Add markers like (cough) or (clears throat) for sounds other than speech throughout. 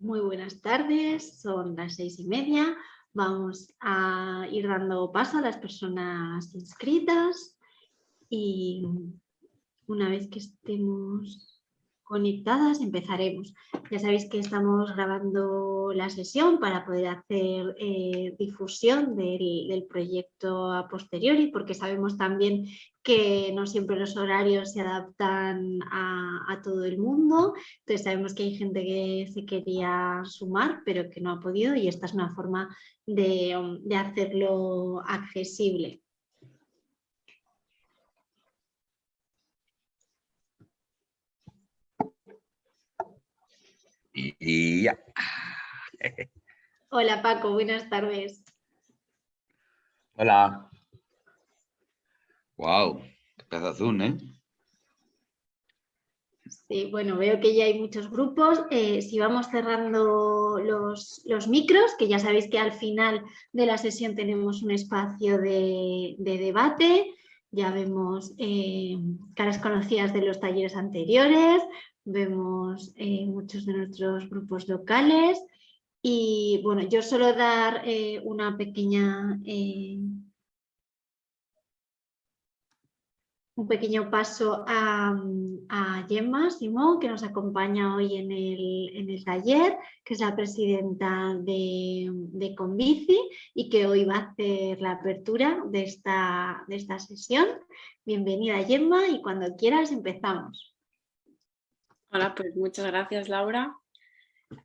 Muy buenas tardes, son las seis y media. Vamos a ir dando paso a las personas inscritas y una vez que estemos conectadas empezaremos. Ya sabéis que estamos grabando la sesión para poder hacer eh, difusión del, proyecto a posteriori porque sabemos también que no siempre los horarios se adaptan a, todo el mundo. Entonces sabemos que hay gente que se quería sumar pero que no ha podido y esta es una forma de, de hacerlo accesible. Y ya. Hola Paco, buenas tardes. Hola. Wow, qué azul, ¿eh? Sí, bueno, veo que ya hay muchos grupos. Eh, si vamos cerrando los, los, micros, que ya sabéis que al final de la sesión tenemos un espacio de, debate. Ya vemos eh, caras conocidas de los talleres anteriores, vemos eh, muchos de nuestros grupos locales y bueno, yo suelo dar eh, una pequeña, eh, un pequeño paso a, a, Gemma Simón, que nos acompaña hoy en el, taller, que es la presidenta de, de, Convici y que hoy va a hacer la apertura de esta, de esta sesión. Bienvenida Gemma y cuando quieras empezamos. Hola, pues muchas gracias Laura.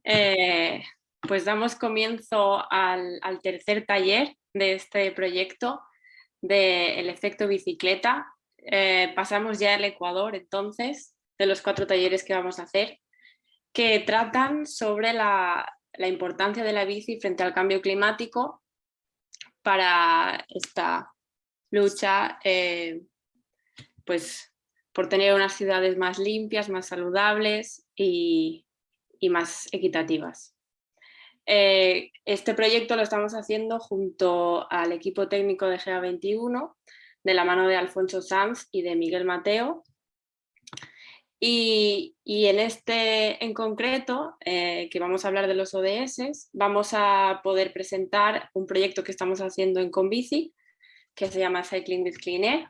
Eh, pues damos comienzo al, tercer taller de este proyecto del efecto bicicleta. Eh, pasamos ya al Ecuador entonces, de los cuatro talleres que vamos a hacer, que tratan sobre la, importancia de la bici frente al cambio climático para esta lucha eh, pues por tener unas ciudades más limpias, más saludables y, más equitativas. Eh, este proyecto lo estamos haciendo junto al equipo técnico de GA21, de la mano de Alfonso Sanz y de Miguel Mateo. Y, en este en concreto, eh, que vamos a hablar de los ODS, vamos a poder presentar un proyecto que estamos haciendo en Convici, que se llama Cycling with Clean Air,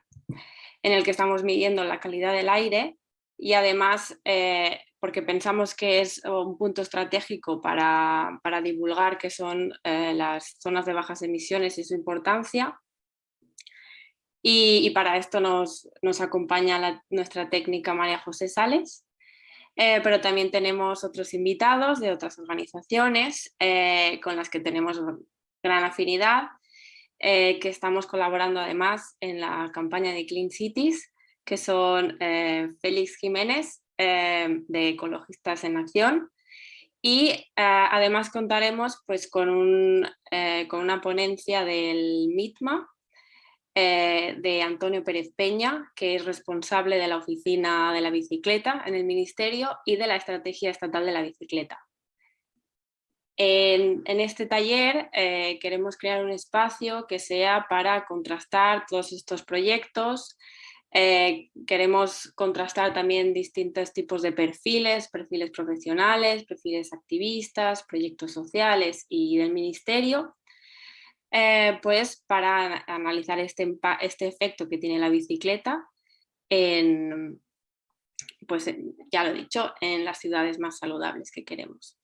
en el que estamos midiendo la calidad del aire y además eh, porque pensamos que es un punto estratégico para, divulgar qué son eh, las zonas de bajas emisiones y su importancia. Y, para esto nos, acompaña nuestra técnica María José Sales, eh, pero también tenemos otros invitados de otras organizaciones con las que tenemos gran afinidad eh, que estamos colaborando además en la campaña de Clean Cities, que son eh, Félix Jiménez, eh, de Ecologistas en Acción, y además contaremos pues, con, un, con una ponencia del MITMA, de Antonio Pérez Peña, que es responsable de la oficina de la bicicleta en el Ministerio y de la Estrategia Estatal de la Bicicleta. En, este taller eh, queremos crear un espacio que sea para contrastar todos estos proyectos. Eh, queremos contrastar también distintos tipos de perfiles, perfiles profesionales, perfiles activistas, proyectos sociales y del ministerio, eh, pues para analizar este, este, efecto que tiene la bicicleta pues ya lo dicho, en las ciudades más saludables que queremos.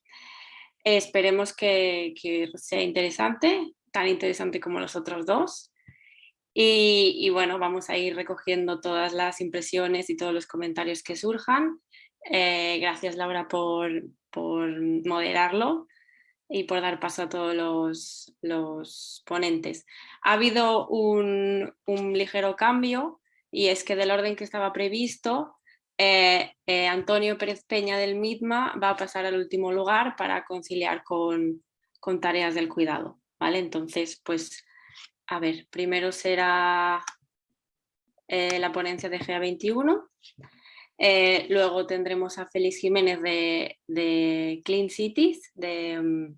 Esperemos que, sea interesante, tan interesante como los otros dos. Y, bueno, vamos a ir recogiendo todas las impresiones y todos los comentarios que surjan. Eh, gracias Laura por, moderarlo y por dar paso a todos los, ponentes. Ha habido un, un, ligero cambio y es que del orden que estaba previsto eh, eh, Antonio Pérez Peña del MITMA va a pasar al último lugar para conciliar con, tareas del cuidado. ¿vale? Entonces, pues, a ver, primero será eh, la ponencia de GA21, luego tendremos a Félix Jiménez de, Clean Cities, de, mm,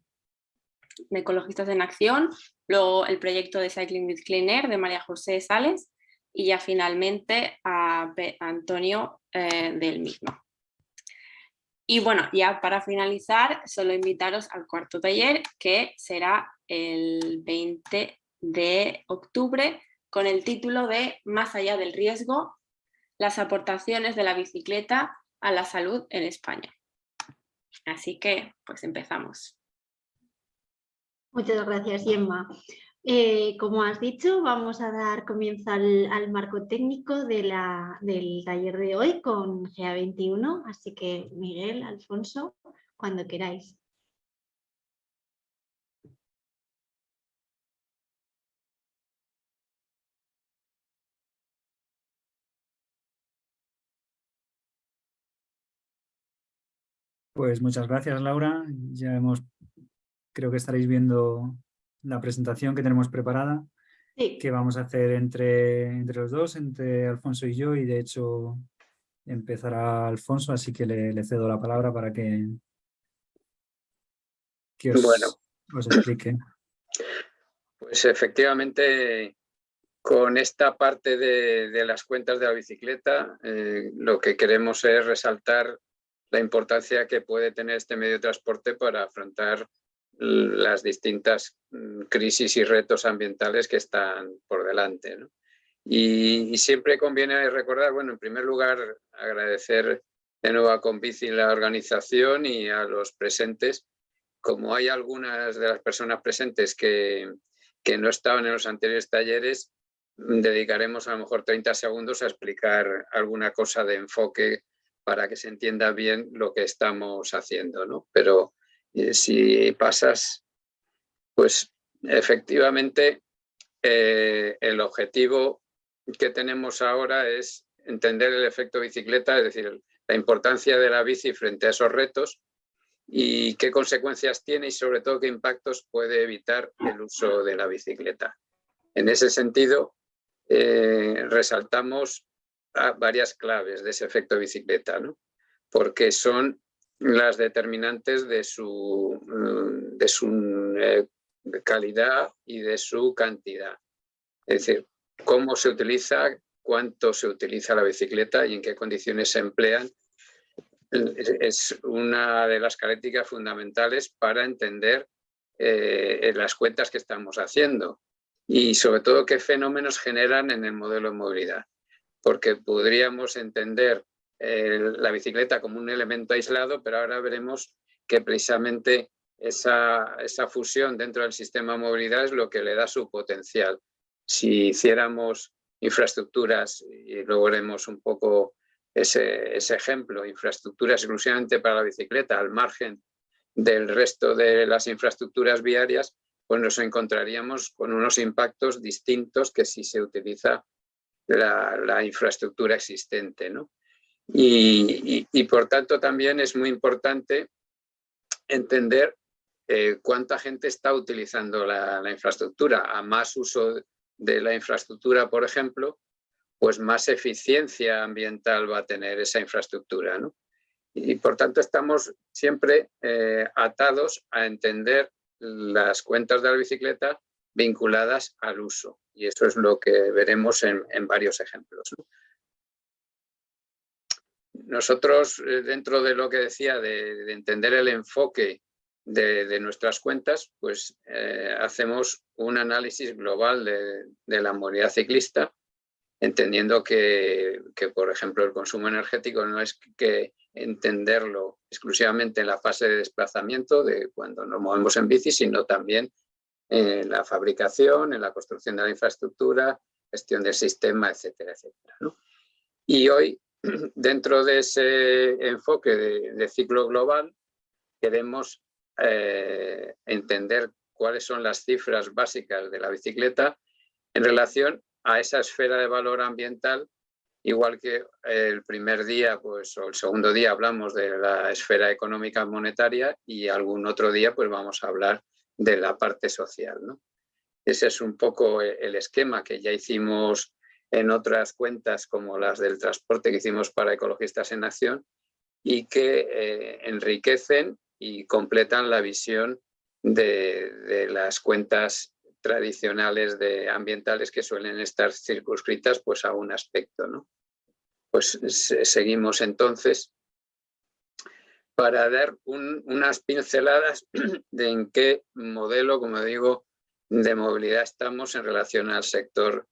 de, Ecologistas en Acción, luego el proyecto de Cycling with Clean Air de María José Sales y ya finalmente a Antonio eh, del mismo. Y bueno, ya para finalizar, solo invitaros al cuarto taller que será el 20 de octubre con el título de Más allá del riesgo, las aportaciones de la bicicleta a la salud en España. Así que, pues empezamos. Muchas gracias, Gemma. Eh, como has dicho, vamos a dar comienzo al, marco técnico del taller de hoy con GA21, así que Miguel, Alfonso, cuando queráis. Pues muchas gracias, Laura. Ya hemos, creo que estaréis viendo la presentación que tenemos preparada, que vamos a hacer entre, entre los dos, entre Alfonso y yo, y de hecho empezará Alfonso, así que le, cedo la palabra para que, os, bueno. os explique. Pues efectivamente, con esta parte de, las cuentas de la bicicleta, eh, lo que queremos es resaltar la importancia que puede tener este medio de transporte para afrontar las distintas mm, crisis y retos ambientales que están por delante. Y, siempre conviene recordar, bueno, en primer lugar, agradecer de nuevo a Convici la organización y a los presentes. Como hay algunas de las personas presentes que, que no estaban en los anteriores talleres, dedicaremos a lo mejor 30 segundos a explicar alguna cosa de enfoque para que se entienda bien lo que estamos haciendo. ¿no? Pero si pasas, pues efectivamente eh, el objetivo que tenemos ahora es entender el efecto bicicleta, es decir, la importancia de la bici frente a esos retos y qué consecuencias tiene y sobre todo qué impactos puede evitar el uso de la bicicleta. En ese sentido, eh, resaltamos varias claves de ese efecto bicicleta, ¿no? porque son las determinantes de su, mm, de su eh, calidad y de su cantidad. Es decir, cómo se utiliza, cuánto se utiliza la bicicleta y en qué condiciones se emplean, es una de las características fundamentales para entender eh, las cuentas que estamos haciendo y sobre todo qué fenómenos generan en el modelo de movilidad. Porque podríamos entender la bicicleta como un elemento aislado, pero ahora veremos que precisamente esa, esa, fusión dentro del sistema de movilidad es lo que le da su potencial. Si hiciéramos infraestructuras, y luego veremos un poco ese, ese ejemplo, infraestructuras exclusivamente para la bicicleta al margen del resto de las infraestructuras viarias, pues nos encontraríamos con unos impactos distintos que si se utiliza la, la infraestructura existente. ¿no? Y, por tanto también es muy importante entender eh, cuánta gente está utilizando la, infraestructura. A más uso de la infraestructura, por ejemplo, pues más eficiencia ambiental va a tener esa infraestructura. Y por tanto estamos siempre eh, atados a entender las cuentas de la bicicleta vinculadas al uso. Y eso es lo que veremos en, en varios ejemplos. Nosotros, eh, dentro de lo que decía, de, entender el enfoque de, nuestras cuentas, pues eh, hacemos un análisis global de, la movilidad ciclista, entendiendo que, por ejemplo, el consumo energético no es que entenderlo exclusivamente en la fase de desplazamiento, de cuando nos movemos en bici, sino también en la fabricación, en la construcción de la infraestructura, gestión del sistema, etcétera, etcétera. Y hoy (clears throat) dentro de ese enfoque de, ciclo global, queremos eh, entender cuáles son las cifras básicas de la bicicleta en relación a esa esfera de valor ambiental, igual que el primer día pues, o el segundo día hablamos de la esfera económica monetaria y algún otro día pues, vamos a hablar de la parte social. Ese es un poco el esquema que ya hicimos en otras cuentas como las del transporte que hicimos para Ecologistas en Acción y que eh, enriquecen y completan la visión de, las cuentas tradicionales de ambientales que suelen estar circunscritas pues, a un aspecto. ¿no? Pues seguimos entonces. para dar unas pinceladas (clears throat) de en qué modelo, como digo, de movilidad estamos en relación al sector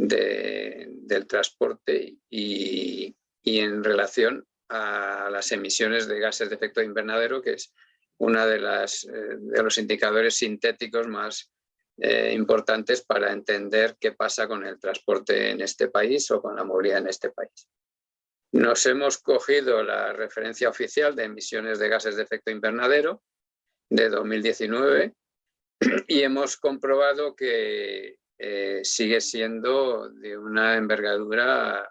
del transporte y, en relación a las emisiones de gases de efecto invernadero, que es uno de, eh, de los indicadores sintéticos más eh, importantes para entender qué pasa con el transporte en este país o con la movilidad en este país. Nos hemos cogido la referencia oficial de emisiones de gases de efecto invernadero de 2019 y hemos comprobado que eh, sigue siendo de una envergadura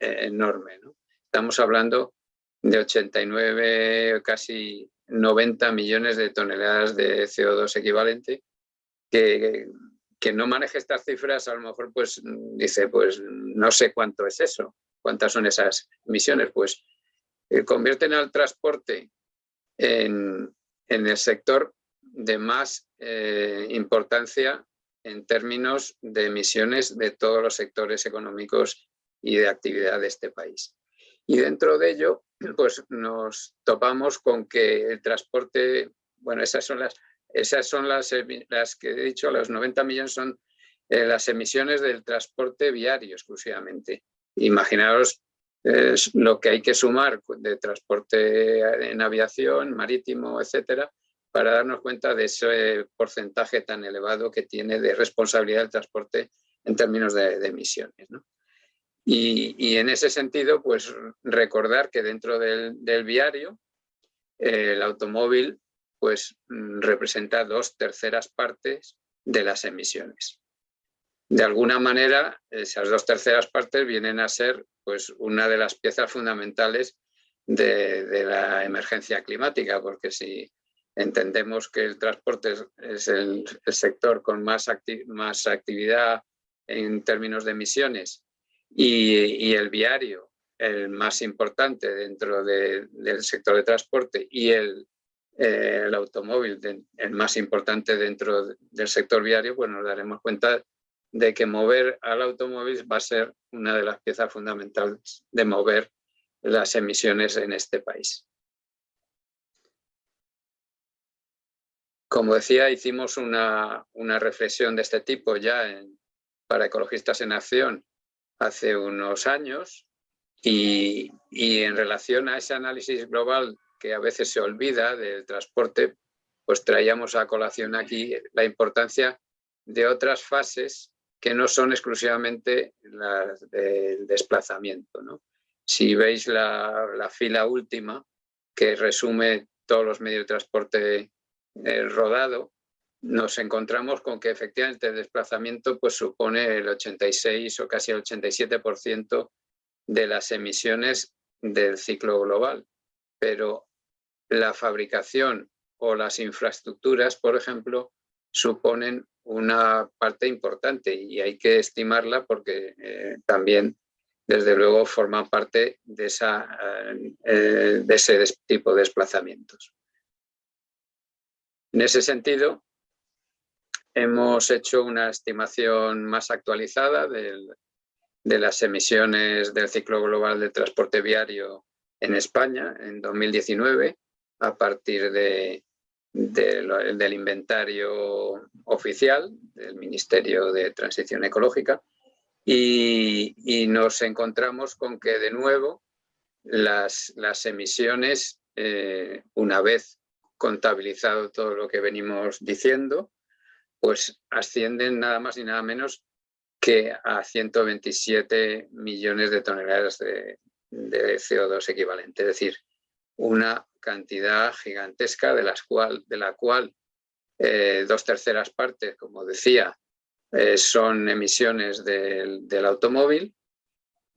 eh, enorme. Estamos hablando de 89, casi 90 millones de toneladas de CO2 equivalente, que, que no maneje estas cifras a lo mejor pues dice, pues no sé cuánto es eso, ¿Cuántas son esas emisiones? Pues eh, convierten al transporte en, el sector de más importancia en términos de emisiones de todos los sectores económicos y de actividad de este país. Y dentro de ello, (clears throat) pues nos topamos con que el transporte, bueno, esas son las, esas son las, las que he dicho, los 90 millones son eh, las emisiones del transporte viario exclusivamente. Imaginaos lo que hay que sumar de transporte en aviación, marítimo, etcétera, para darnos cuenta de ese porcentaje tan elevado que tiene de responsabilidad del transporte en términos de, emisiones. Y, en ese sentido, pues recordar que dentro del, viario, el automóvil pues representa dos terceras partes de las emisiones de alguna manera esas dos terceras partes vienen a ser pues, una de las piezas fundamentales de, la emergencia climática, porque si entendemos que el transporte es, el, sector con más, actividad en términos de emisiones y, el viario el más importante dentro del sector de transporte y el automóvil el más importante dentro del sector viario, pues nos daremos cuenta de que mover al automóvil va a ser una de las piezas fundamentales de mover las emisiones en este país. Como decía, hicimos una, reflexión de este tipo ya para Ecologistas en Acción hace unos años y, y en relación a ese análisis global que a veces se olvida del transporte, pues traíamos a colación aquí la importancia de otras fases que no son exclusivamente las del desplazamiento. Si veis la, fila última, que resume todos los medios de transporte eh, rodado, nos encontramos con que efectivamente el desplazamiento pues, supone el 86 o casi el 87% de las emisiones del ciclo global. Pero la fabricación o las infraestructuras, por ejemplo, suponen una parte importante y hay que estimarla porque eh, también, desde luego, forma parte de, eh, de ese tipo de desplazamientos. En ese sentido, hemos hecho una estimación más actualizada de las emisiones del ciclo global de transporte viario en España en 2019 a partir de, del inventario oficial del Ministerio de Transición Ecológica. Y, nos encontramos con que de nuevo las, las emisiones, eh, una vez contabilizado todo lo que venimos diciendo, pues ascienden nada más y nada menos que a 127 millones de toneladas de, de CO2 equivalente. Es decir, una cantidad gigantesca de, las cual, de la cual eh, dos terceras partes, como decía, eh, son emisiones del, automóvil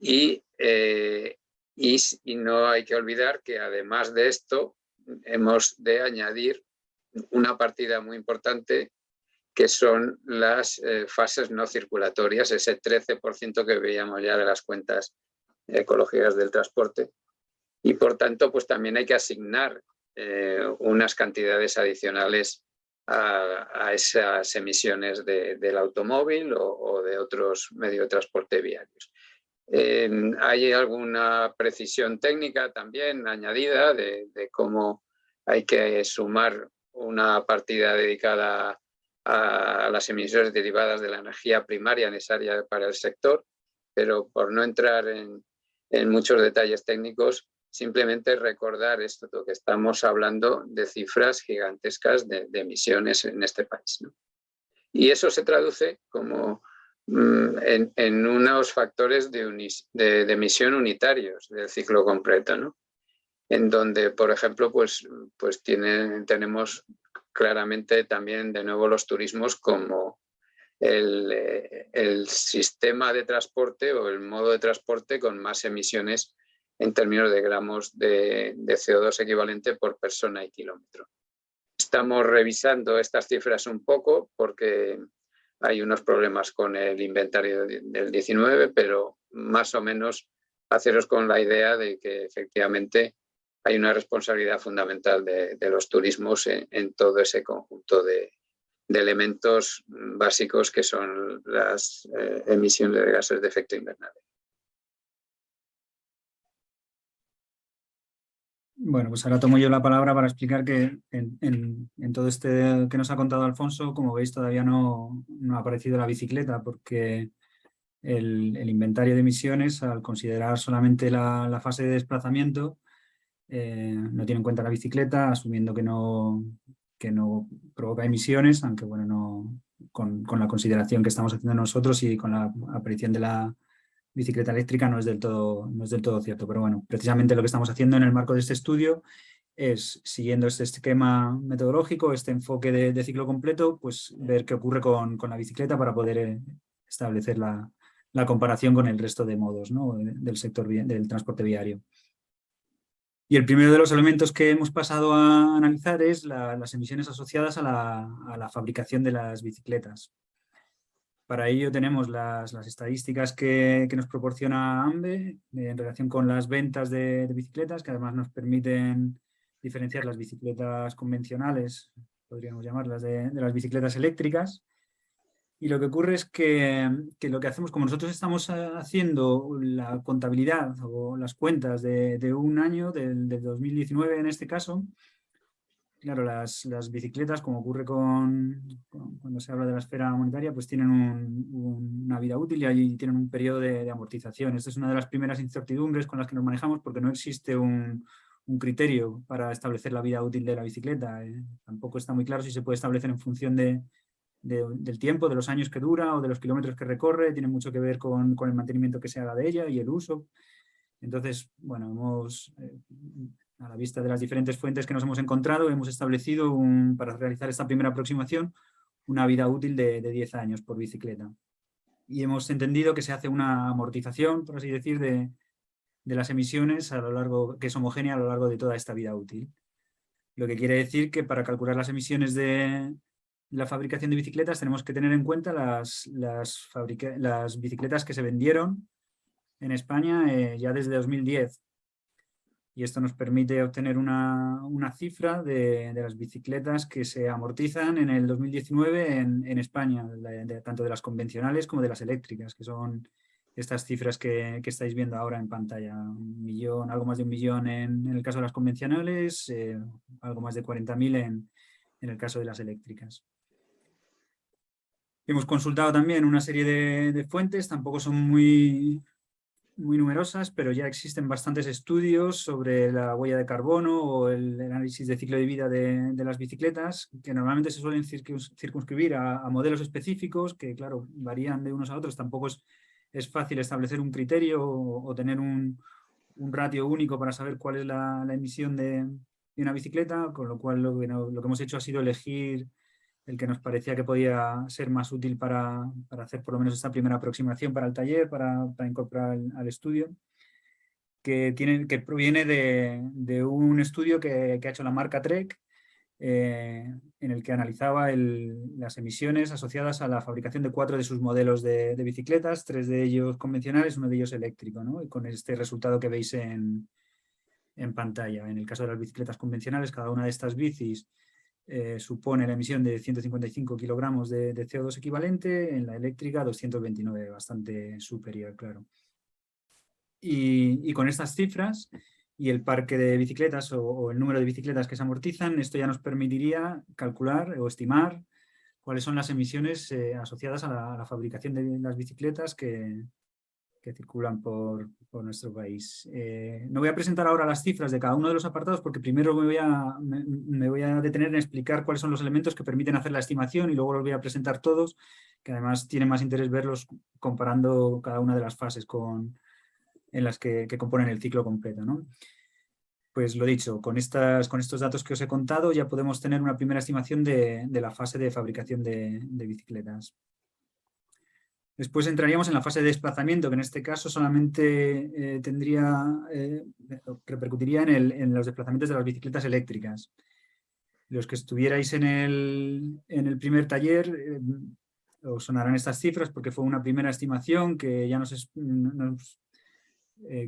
eh, y, y, no hay que olvidar que además de esto hemos de añadir una partida muy importante que son las fases no circulatorias, ese 13% que veíamos ya de las cuentas ecológicas del transporte, y por tanto pues también hay que asignar eh, unas cantidades adicionales a, esas emisiones del automóvil o, de otros medios de transporte viarios. Hay alguna precisión técnica también añadida de, cómo hay que sumar una partida dedicada a, las emisiones derivadas de la energía primaria necesaria para el sector, pero por no entrar en, muchos detalles técnicos, simplemente recordar esto, que estamos hablando de cifras gigantescas de, emisiones en este país. Y eso se traduce como mm, en, unos factores de, emisión unitarios del ciclo completo, ¿no? en donde, por ejemplo, pues, pues tenemos claramente también de nuevo los turismos como el, el, sistema de transporte o el modo de transporte con más emisiones en términos de gramos de, de CO2 equivalente por persona y kilómetro. Estamos revisando estas cifras un poco porque hay unos problemas con el inventario del 19, pero más o menos haceros con la idea de que efectivamente hay una responsabilidad fundamental de, los turismos en, todo ese conjunto de, elementos básicos que son las eh, emisiones de gases de efecto invernadero. Bueno, pues ahora tomo yo la palabra para explicar que en, todo este que nos ha contado Alfonso, como veis todavía no, ha aparecido la bicicleta porque el, inventario de emisiones, al considerar solamente la fase de desplazamiento, eh, no tiene en cuenta la bicicleta, asumiendo que no, que no provoca emisiones, aunque bueno, no, con, la consideración que estamos haciendo nosotros y con la aparición de la bicicleta eléctrica no es, del todo, no es del todo cierto. Pero bueno, precisamente lo que estamos haciendo en el marco de este estudio es, siguiendo este esquema metodológico, este enfoque de, ciclo completo, pues ver qué ocurre con, la bicicleta para poder eh, establecer la, comparación con el resto de modos del sector del transporte viario. Y el primero de los elementos que hemos pasado a analizar es las emisiones asociadas a la, fabricación de las bicicletas. Para ello tenemos las, estadísticas que, nos proporciona AMBE en relación con las ventas de, bicicletas, que además nos permiten diferenciar las bicicletas convencionales, podríamos llamarlas, de las bicicletas eléctricas, y lo que ocurre es que, lo que hacemos, como nosotros estamos eh, haciendo la contabilidad o las cuentas de, un año, del, 2019 en este caso, claro, las, bicicletas, como ocurre con, cuando se habla de la esfera monetaria, pues tienen una vida útil y ahí tienen un periodo de, amortización. Esta es una de las primeras incertidumbres con las que nos manejamos porque no existe un, criterio para establecer la vida útil de la bicicleta. Eh. Tampoco está muy claro si se puede establecer en función de, del tiempo, de los años que dura o de los kilómetros que recorre, tiene mucho que ver con, el mantenimiento que se haga de ella y el uso. Entonces, bueno, hemos, eh, a la vista de las diferentes fuentes que nos hemos encontrado, hemos establecido para realizar esta primera aproximación una vida útil de, 10 años por bicicleta. Y hemos entendido que se hace una amortización, por así decir, de, de las emisiones a lo largo, que es homogénea a lo largo de toda esta vida útil. Lo que quiere decir que para calcular las emisiones de, la fabricación de bicicletas tenemos que tener en cuenta las bicicletas que se vendieron en España eh, ya desde 2010. Y esto nos permite obtener una, cifra de, las bicicletas que se amortizan en el 2019 en, España, tanto de las convencionales como de las eléctricas, que son estas cifras que, estáis viendo ahora en pantalla. Un millón, algo más de un millón en, el caso de las convencionales, eh, algo más de 40.000 en, en el caso de las eléctricas. Hemos consultado también una serie de, fuentes, tampoco son muy, muy numerosas, pero ya existen bastantes estudios sobre la huella de carbono o el, análisis de ciclo de vida de, las bicicletas, que normalmente se suelen circunscribir a, modelos específicos, que claro, varían de unos a otros, tampoco es, es fácil establecer un criterio o, tener un, ratio único para saber cuál es la, emisión de, una bicicleta, con lo cual lo que, lo que hemos hecho ha sido elegir el que nos parecía que podía ser más útil para, hacer por lo menos esta primera aproximación para el taller, para, incorporar al, estudio, que, tiene, que proviene de, un estudio que, ha hecho la marca Trek, eh, en el que analizaba las emisiones asociadas a la fabricación de cuatro de sus modelos de, bicicletas, tres de ellos convencionales, uno de ellos eléctrico, y con este resultado que veis en, en pantalla. En el caso de las bicicletas convencionales, cada una de estas bicis eh, supone la emisión de 155 kilogramos de, CO2 equivalente, en la eléctrica 229, bastante superior, claro. Y, con estas cifras y el parque de bicicletas o, el número de bicicletas que se amortizan, esto ya nos permitiría calcular o estimar cuáles son las emisiones eh, asociadas a la, fabricación de las bicicletas que, que circulan por, nuestro país. Eh, no voy a presentar ahora las cifras de cada uno de los apartados porque primero me voy, a, me, voy a detener en explicar cuáles son los elementos que permiten hacer la estimación y luego los voy a presentar todos, que además tiene más interés verlos comparando cada una de las fases con, en las que, componen el ciclo completo. ¿no? Pues lo dicho, con, estas, con estos datos que os he contado ya podemos tener una primera estimación de, la fase de fabricación de bicicletas. Después entraríamos en la fase de desplazamiento, que en este caso solamente eh, tendría, eh, repercutiría en, los desplazamientos de las bicicletas eléctricas. Los que estuvierais en el, primer taller eh, os sonarán estas cifras porque fue una primera estimación que ya nos,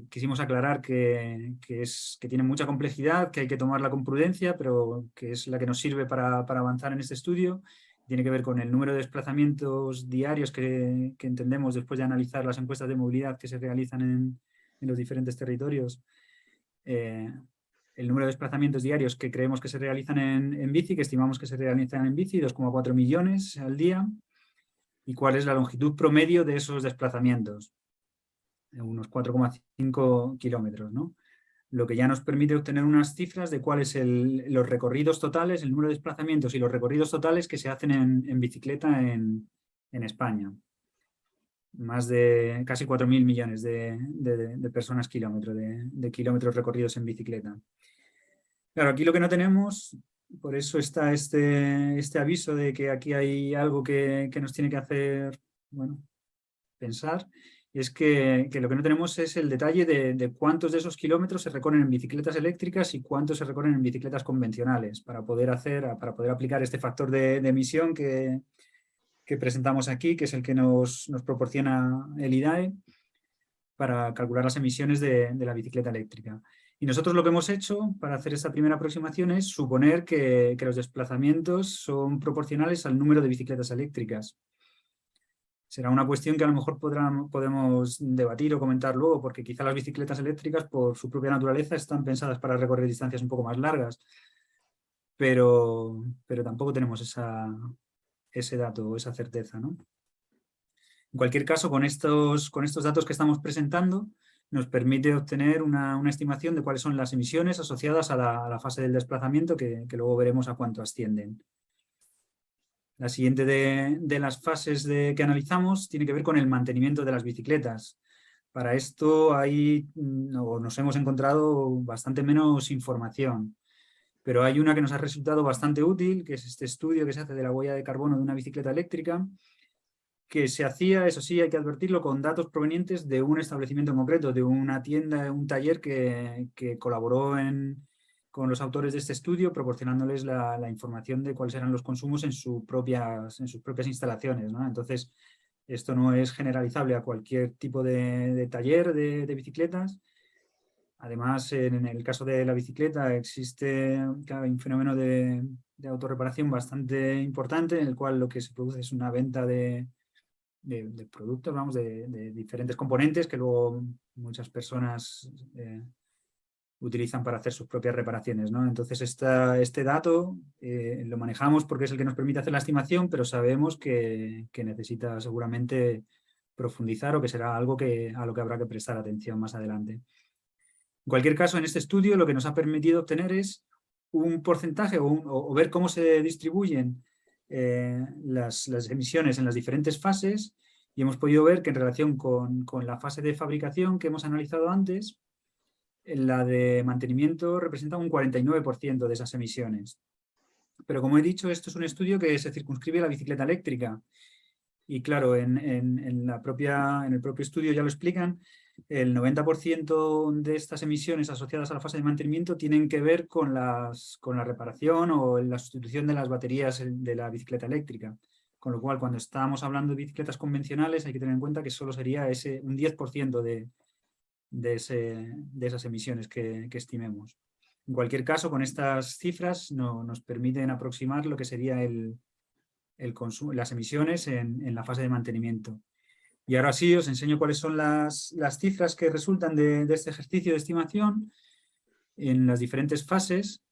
quisimos aclarar que, que tiene mucha complejidad, que hay que tomarla con prudencia, pero que es la que nos sirve para, para avanzar en este estudio tiene que ver con el número de desplazamientos diarios que, entendemos después de analizar las encuestas de movilidad que se realizan en, los diferentes territorios. Eh, el número de desplazamientos diarios que creemos que se realizan en, bici, que estimamos que se realizan en bici, 2,4 millones al día, y cuál es la longitud promedio de esos desplazamientos, unos 4,5 kilómetros. ¿no? Lo que ya nos permite obtener unas cifras de cuáles son los recorridos totales, el número de desplazamientos y los recorridos totales que se hacen en, bicicleta en, España. Más de casi 4.000 millones de, personas kilómetros, de, kilómetros recorridos en bicicleta. Claro, aquí lo que no tenemos, por eso está este, este aviso de que aquí hay algo que, que nos tiene que hacer bueno, pensar, es que, lo que no tenemos es el detalle de, cuántos de esos kilómetros se recorren en bicicletas eléctricas y cuántos se recorren en bicicletas convencionales para poder, hacer, para poder aplicar este factor de, emisión que, presentamos aquí, que es el que nos, proporciona el IDAE para calcular las emisiones de, la bicicleta eléctrica. Y nosotros lo que hemos hecho para hacer esta primera aproximación es suponer que los desplazamientos son proporcionales al número de bicicletas eléctricas será una cuestión que a lo mejor podemos debatir o comentar luego, porque quizá las bicicletas eléctricas, por su propia naturaleza, están pensadas para recorrer distancias un poco más largas, pero, pero tampoco tenemos esa, ese dato o esa certeza. ¿no? En cualquier caso, con estos, con estos datos que estamos presentando, nos permite obtener una, estimación de cuáles son las emisiones asociadas a la, fase del desplazamiento, que, que luego veremos a cuánto ascienden. La siguiente de, las fases de, que analizamos tiene que ver con el mantenimiento de las bicicletas. Para esto mm, nos hemos encontrado bastante menos información, pero hay una que nos ha resultado bastante útil, que es este estudio que se hace de la huella de carbono de una bicicleta eléctrica, que se hacía, eso sí, hay que advertirlo, con datos provenientes de un establecimiento en concreto, de una tienda, un taller que colaboró en, con los autores de este estudio, proporcionándoles la, información de cuáles eran los consumos en, sus propias, en sus propias instalaciones. Entonces, esto no es generalizable a cualquier tipo de, taller de, bicicletas. Además, en, el caso de la bicicleta existe un fenómeno de, de, autorreparación bastante importante, en el cual lo que se produce es una venta de, productos, vamos, de, diferentes componentes que luego muchas personas eh, utilizan para hacer sus propias reparaciones. ¿no? Entonces este dato eh, lo manejamos porque es el que nos permite hacer la estimación, pero sabemos que, necesita seguramente profundizar o que será algo que, a lo que habrá que prestar atención más adelante. En cualquier caso, en este estudio lo que nos ha permitido obtener es un porcentaje o, ver cómo se distribuyen eh, las, emisiones en las diferentes fases y hemos podido ver que en relación con, con la fase de fabricación que hemos analizado antes, la de mantenimiento representa un 49% de esas emisiones. Pero como he dicho, esto es un estudio que se circunscribe a la bicicleta eléctrica. Y claro, en, la propia, en el propio estudio ya lo explican, el 90% de estas emisiones asociadas a la fase de mantenimiento tienen que ver con, las, con la reparación o la sustitución de las baterías de la bicicleta eléctrica. Con lo cual, cuando estamos hablando de bicicletas convencionales, hay que tener en cuenta que solo sería ese, un 10% de, de, esas emisiones que, estimemos. En cualquier caso, con estas cifras no, nos permiten aproximar lo que sería el, el consumo, las emisiones en, la fase de mantenimiento. Y ahora sí os enseño cuáles son las, las cifras que resultan de, de, este ejercicio de estimación en las diferentes fases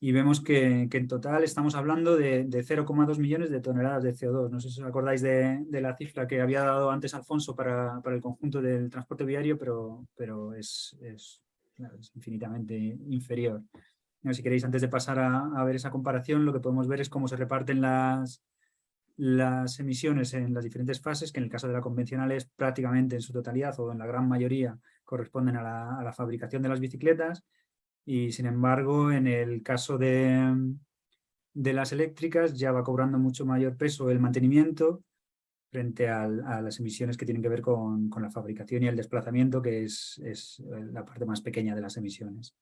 y vemos que, en total estamos hablando de, de 0,2 millones de toneladas de CO2. No sé si os acordáis de, la cifra que había dado antes Alfonso para, para el conjunto del transporte viario, pero, pero es, es infinitamente inferior. Si queréis, antes de pasar a, a, ver esa comparación, lo que podemos ver es cómo se reparten las, las emisiones en las diferentes fases, que en el caso de la convencional es prácticamente en su totalidad o en la gran mayoría corresponden a la, a la fabricación de las bicicletas, y sin embargo en el caso de, de las eléctricas ya va cobrando mucho mayor peso el mantenimiento frente a las emisiones que tienen que ver con, con, la fabricación y el desplazamiento, que es, es, la parte más pequeña de las emisiones.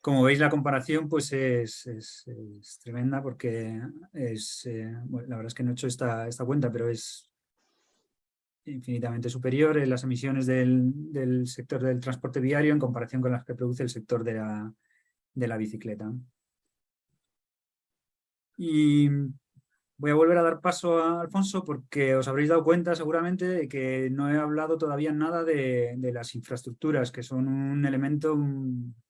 Como veis, la comparación pues es, es, tremenda porque es, eh, la verdad es que no he hecho esta, esta cuenta, pero es infinitamente superior en las emisiones del, sector del transporte viario en comparación con las que produce el sector de la, de la bicicleta. Y voy a volver a dar paso a Alfonso porque os habréis dado cuenta seguramente de que no he hablado todavía nada de, las infraestructuras, que son un elemento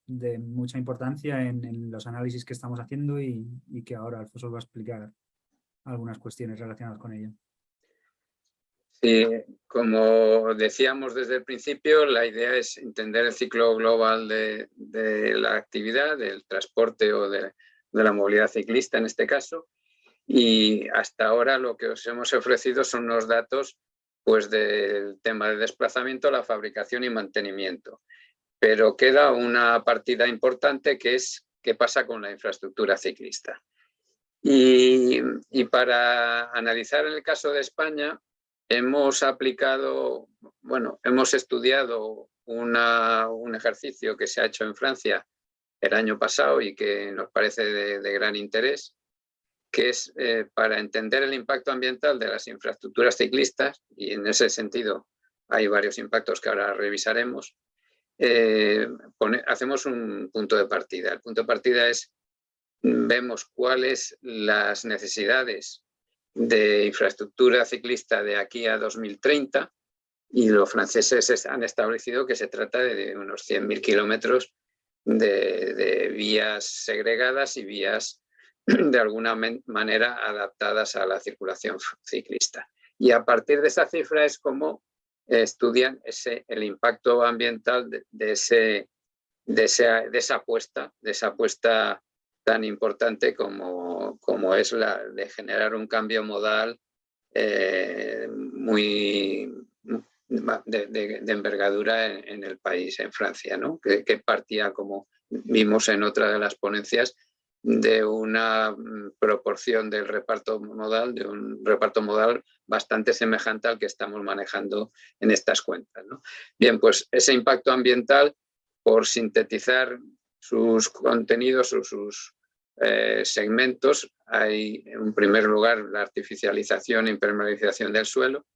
de mucha importancia en, en los análisis que estamos haciendo y, y que ahora Alfonso os va a explicar algunas cuestiones relacionadas con ello. Sí, como decíamos desde el principio, la idea es entender el ciclo global de, la actividad, del transporte o de, la movilidad ciclista en este caso. Y hasta ahora lo que os hemos ofrecido son unos datos pues, del tema de desplazamiento, la fabricación y mantenimiento. Pero queda una partida importante que es qué pasa con la infraestructura ciclista. Y, y para analizar el caso de España, hemos aplicado, bueno, hemos estudiado un ejercicio que se ha hecho en Francia el año pasado y que nos parece de, gran interés, que es eh, para entender el impacto ambiental de las infraestructuras ciclistas, y en ese sentido hay varios impactos que ahora revisaremos, eh, hacemos un punto de partida. El punto de partida es, vemos cuáles las necesidades de infraestructura ciclista de aquí a 2030 y los franceses han establecido que se trata de unos 100.000 kilómetros de, vías segregadas y vías (clears throat) de alguna manera adaptadas a la circulación ciclista. Y a partir de esa cifra es como estudian ese, el impacto ambiental de, ese, de, esa, de esa apuesta tan importante como, como es la de generar un cambio modal eh, muy de, envergadura en, el país, en Francia, ¿no? que, que partía, como vimos en otra de las ponencias, de una mm, proporción del reparto modal, de un reparto modal bastante semejante al que estamos manejando en estas cuentas. ¿no? Bien, pues ese impacto ambiental, por sintetizar sus contenidos o sus eh, segmentos, hay en primer lugar la artificialización e impermeabilización del suelo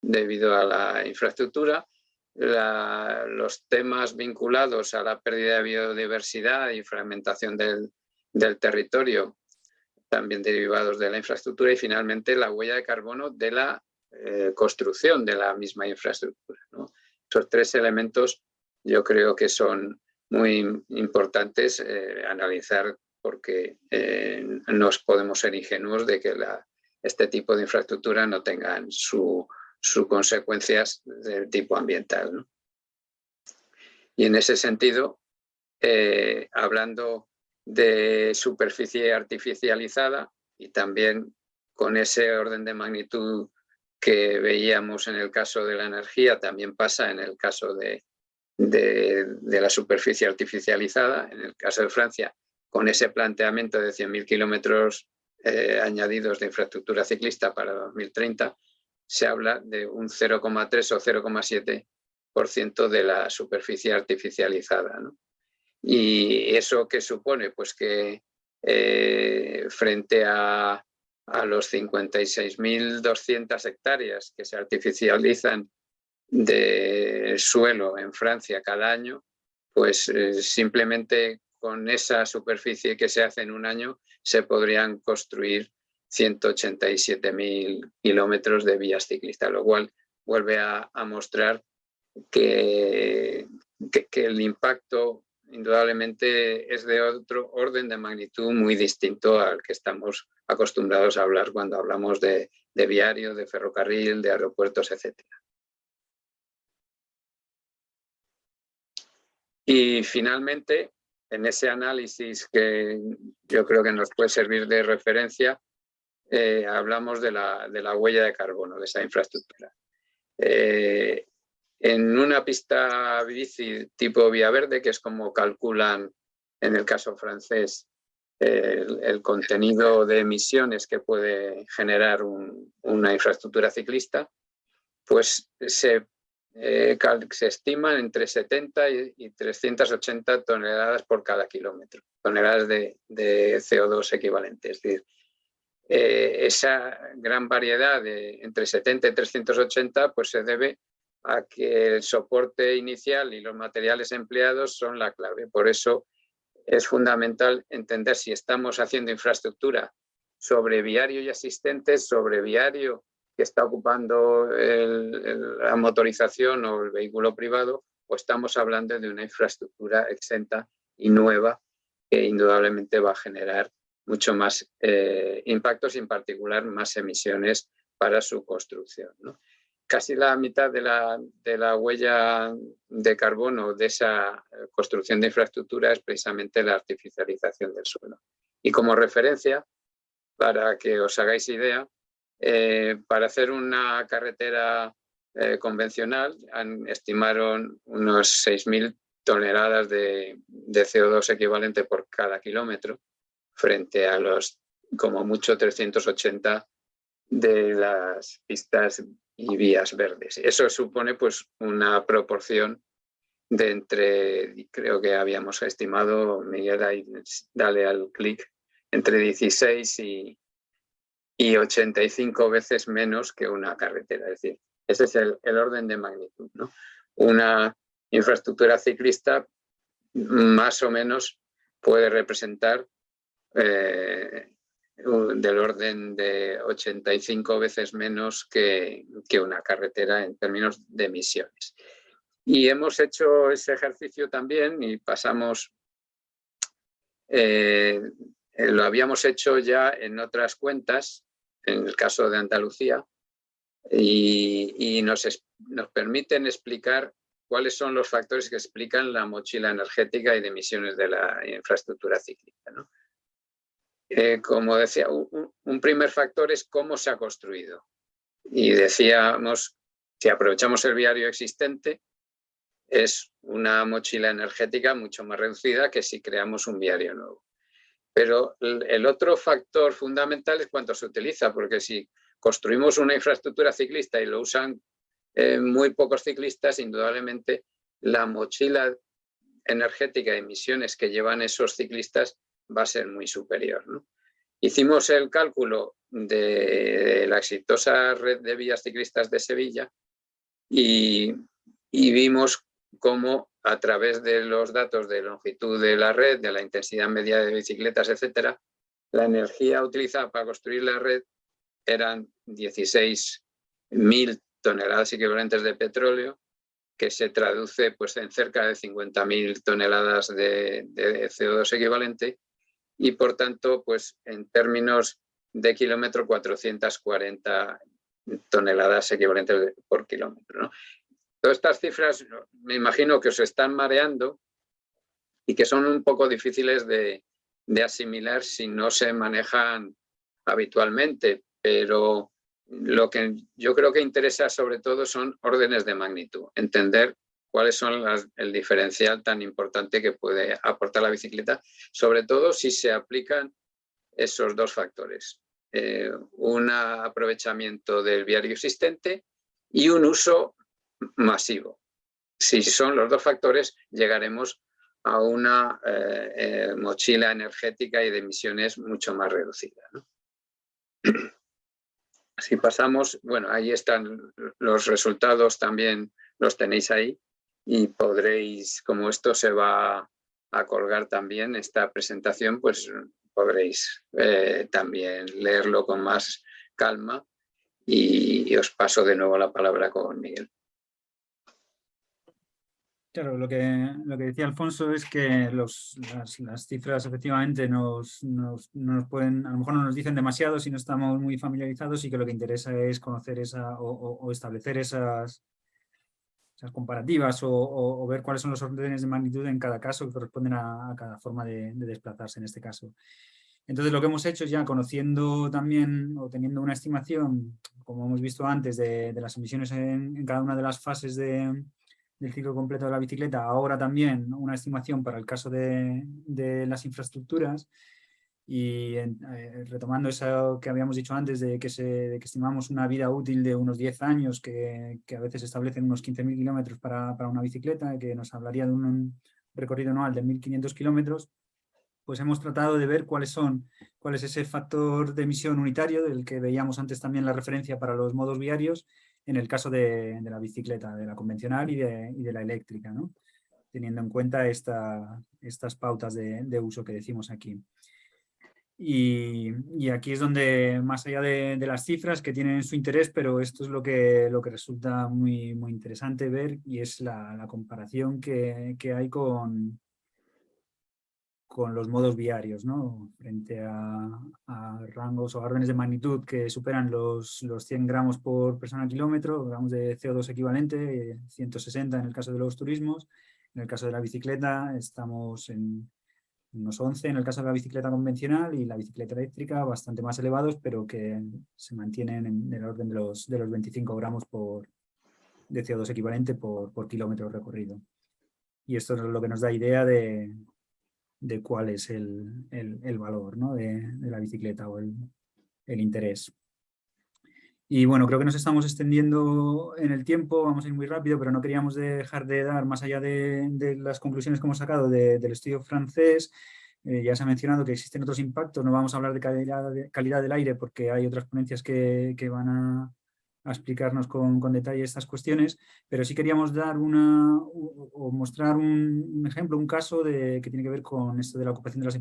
debido a la infraestructura, los temas vinculados a la pérdida de biodiversidad y fragmentación del, del territorio, también derivados de la infraestructura y finalmente la huella de carbono de la eh, construcción de la misma infraestructura. ¿no? Tres elementos yo creo que son muy importantes eh, analizar porque eh, no podemos ser ingenuos de que este tipo de infraestructura no tengan sus su consecuencias de tipo ambiental. ¿no? Y en ese sentido, eh, hablando de superficie artificializada y también con ese orden de magnitud que veíamos en el caso de la energía, también pasa en el caso de la superficie artificializada. En el caso de Francia, con ese planteamiento de 100.000 kilómetros eh, añadidos de infraestructura ciclista para 2030, se habla de un 0,3 o 0,7% de la superficie artificializada. ¿Y eso qué supone? Pues que eh, frente a, a los 56.200 hectáreas que se artificializan de suelo en Francia cada año, pues eh, simplemente con esa superficie que se hace en un año se podrían construir 187.000 kilómetros de vías ciclistas, lo cual vuelve a, mostrar que, que, el impacto indudablemente es de otro orden de magnitud muy distinto al que estamos acostumbrados a hablar cuando hablamos de, de viario, de ferrocarril, de aeropuertos, etc. Y finalmente, en ese análisis que yo creo que nos puede servir de referencia, eh, hablamos de la, de la, huella de carbono de esa infraestructura. Eh, en una pista bici tipo vía verde, que es como calculan en el caso francés el, contenido de emisiones que puede generar una infraestructura ciclista, pues se, eh, se estiman entre 70 y, 380 toneladas por cada kilómetro, toneladas de, de CO2 equivalentes. Es decir, eh, esa gran variedad entre 70 y 380 pues se debe a que el soporte inicial y los materiales empleados son la clave. Por eso es fundamental entender si estamos haciendo infraestructura sobre viario y asistentes, sobre viario que está ocupando la motorización o el vehículo privado, o estamos hablando de una infraestructura exenta y nueva que indudablemente va a generar mucho más eh, impactos y en particular más emisiones para su construcción. Casi la mitad de la, de la, huella de carbono de esa eh, construcción de infraestructura es precisamente la artificialización del suelo. Y como referencia, para que os hagáis idea, eh, para hacer una carretera convencional estimaron unos 6.000 toneladas de, de CO2 equivalente por cada kilómetro frente a los como mucho 380 de las pistas y vías verdes. Eso supone pues una proporción de entre, creo que habíamos estimado, Miguel, dale al clic, entre 16 y, y 85 veces menos que una carretera. Es decir, ese es el, el orden de magnitud. ¿no? Una infraestructura ciclista más o menos puede representar eh, del orden de 85 veces menos que, que, una carretera en términos de emisiones. Y hemos hecho ese ejercicio también y pasamos, eh, lo habíamos hecho ya en otras cuentas, en el caso de Andalucía, y, nos, nos permiten explicar cuáles son los factores que explican la mochila energética y de emisiones de la infraestructura cíclica. ¿no? Eh, como decía, un, primer factor es cómo se ha construido. Y decíamos, si aprovechamos el viario existente, es una mochila energética mucho más reducida que si creamos un viario nuevo. Pero el otro factor fundamental es cuánto se utiliza, porque si construimos una infraestructura ciclista y lo usan eh, muy pocos ciclistas, indudablemente la mochila energética de emisiones que llevan esos ciclistas va a ser muy superior. Hicimos el cálculo de la exitosa red de vías ciclistas de Sevilla y, vimos cómo a través de los datos de longitud de la red, de la intensidad media de bicicletas, etcétera, la energía utilizada para construir la red eran 16.000 toneladas equivalentes de petróleo, que se traduce pues, en cerca de 50.000 toneladas de, de CO2 equivalente, y por tanto, pues en términos de kilómetro, 440 toneladas equivalentes por kilómetro. Todas estas cifras me imagino que os están mareando y que son un poco difíciles de, asimilar si no se manejan habitualmente, pero lo que yo creo que interesa sobre todo son órdenes de magnitud, entender cuáles son el diferencial tan importante que puede aportar la bicicleta, sobre todo si se aplican esos dos factores. Eh, un aprovechamiento del viario existente y un uso masivo. Si son los dos factores, llegaremos a una eh, eh, mochila energética y de emisiones mucho más reducida. (clears throat) Si pasamos, bueno, ahí están los resultados también, los tenéis ahí y podréis, como esto se va a colgar también, esta presentación, pues podréis eh, también leerlo con más calma y, os paso de nuevo la palabra con Miguel. Claro, lo que, lo que decía Alfonso es que los, las, cifras efectivamente nos, nos, pueden, a lo mejor no nos dicen demasiado si no estamos muy familiarizados y que lo que interesa es conocer esa o, establecer esas, esas comparativas o, ver cuáles son los órdenes de magnitud en cada caso que corresponden a, cada forma de, desplazarse en este caso. Entonces lo que hemos hecho ya conociendo también o teniendo una estimación, como hemos visto antes, de, las emisiones en, cada una de las fases del ciclo completo de la bicicleta, ahora también una estimación para el caso de, las infraestructuras. Y eh, retomando eso que habíamos dicho antes de que, se, que estimamos una vida útil de unos 10 años que, que a veces establecen unos 15.000 kilómetros para, para, una bicicleta, que nos hablaría de un recorrido anual de 1.500 kilómetros, pues hemos tratado de ver cuáles son, cuál es ese factor de emisión unitario del que veíamos antes también la referencia para los modos viarios en el caso de, la bicicleta, de la convencional y de, la eléctrica, teniendo en cuenta esta, estas pautas de, uso que decimos aquí. Y, aquí es donde, más allá de, las cifras que tienen su interés, pero esto es lo que, lo que resulta muy, muy interesante ver y es la, comparación que, que hay con, con los modos viarios, ¿no? frente a, rangos o órdenes de magnitud que superan los, los 100 gramos por persona kilómetro, gramos de CO2 equivalente, 160 en el caso de los turismos, en el caso de la bicicleta estamos en unos 11 en el caso de la bicicleta convencional y la bicicleta eléctrica bastante más elevados, pero que se mantienen en el orden de los, de los 25 gramos por, de CO2 equivalente por, por kilómetro recorrido. Y esto es lo que nos da idea de, de cuál es el, valor de, la bicicleta o el, interés. Y bueno, creo que nos estamos extendiendo en el tiempo, vamos a ir muy rápido, pero no queríamos dejar de dar, más allá de, las conclusiones que hemos sacado del estudio francés, eh, ya se ha mencionado que existen otros impactos, no vamos a hablar de calidad, de calidad del aire porque hay otras ponencias que van a, a explicarnos con, con, detalle estas cuestiones, pero sí queríamos dar una o, mostrar un, ejemplo, un caso de, que tiene que ver con esto de la ocupación de las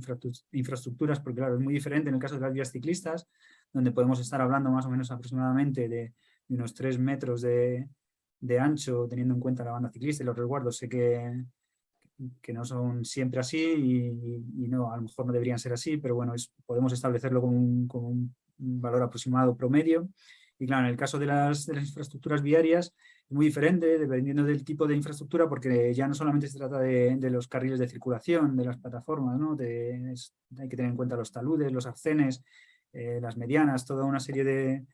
infraestructuras, porque claro, es muy diferente en el caso de las vías ciclistas, donde podemos estar hablando más o menos aproximadamente de, unos 3 metros de, de, ancho, teniendo en cuenta la banda ciclista y los resguardos. Sé que, que no son siempre así y, no, a lo mejor no deberían ser así, pero bueno, podemos establecerlo como un, como un valor aproximado promedio y claro, en el caso de las, de las infraestructuras viarias es muy diferente dependiendo del tipo de infraestructura porque ya no solamente se trata de, de los carriles de circulación, de las plataformas, ¿no? Hay que tener en cuenta los taludes, los arcenes, eh, las medianas, toda una serie de,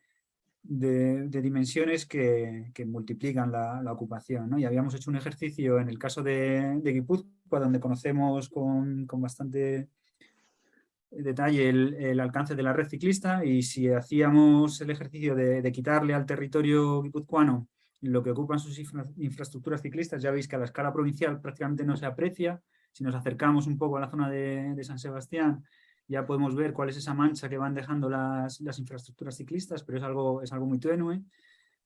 de, dimensiones que, que multiplican la, la, ocupación. ¿no? Y habíamos hecho un ejercicio en el caso de, de Guipúzcoa, donde conocemos con, con bastante detalle el, alcance de la red ciclista y si hacíamos el ejercicio de, quitarle al territorio guipuzcoano lo que ocupan sus infraestructuras ciclistas, ya veis que a la escala provincial prácticamente no se aprecia. Si nos acercamos un poco a la zona de, San Sebastián, ya podemos ver cuál es esa mancha que van dejando las, infraestructuras ciclistas, pero es algo, es algo muy tenue,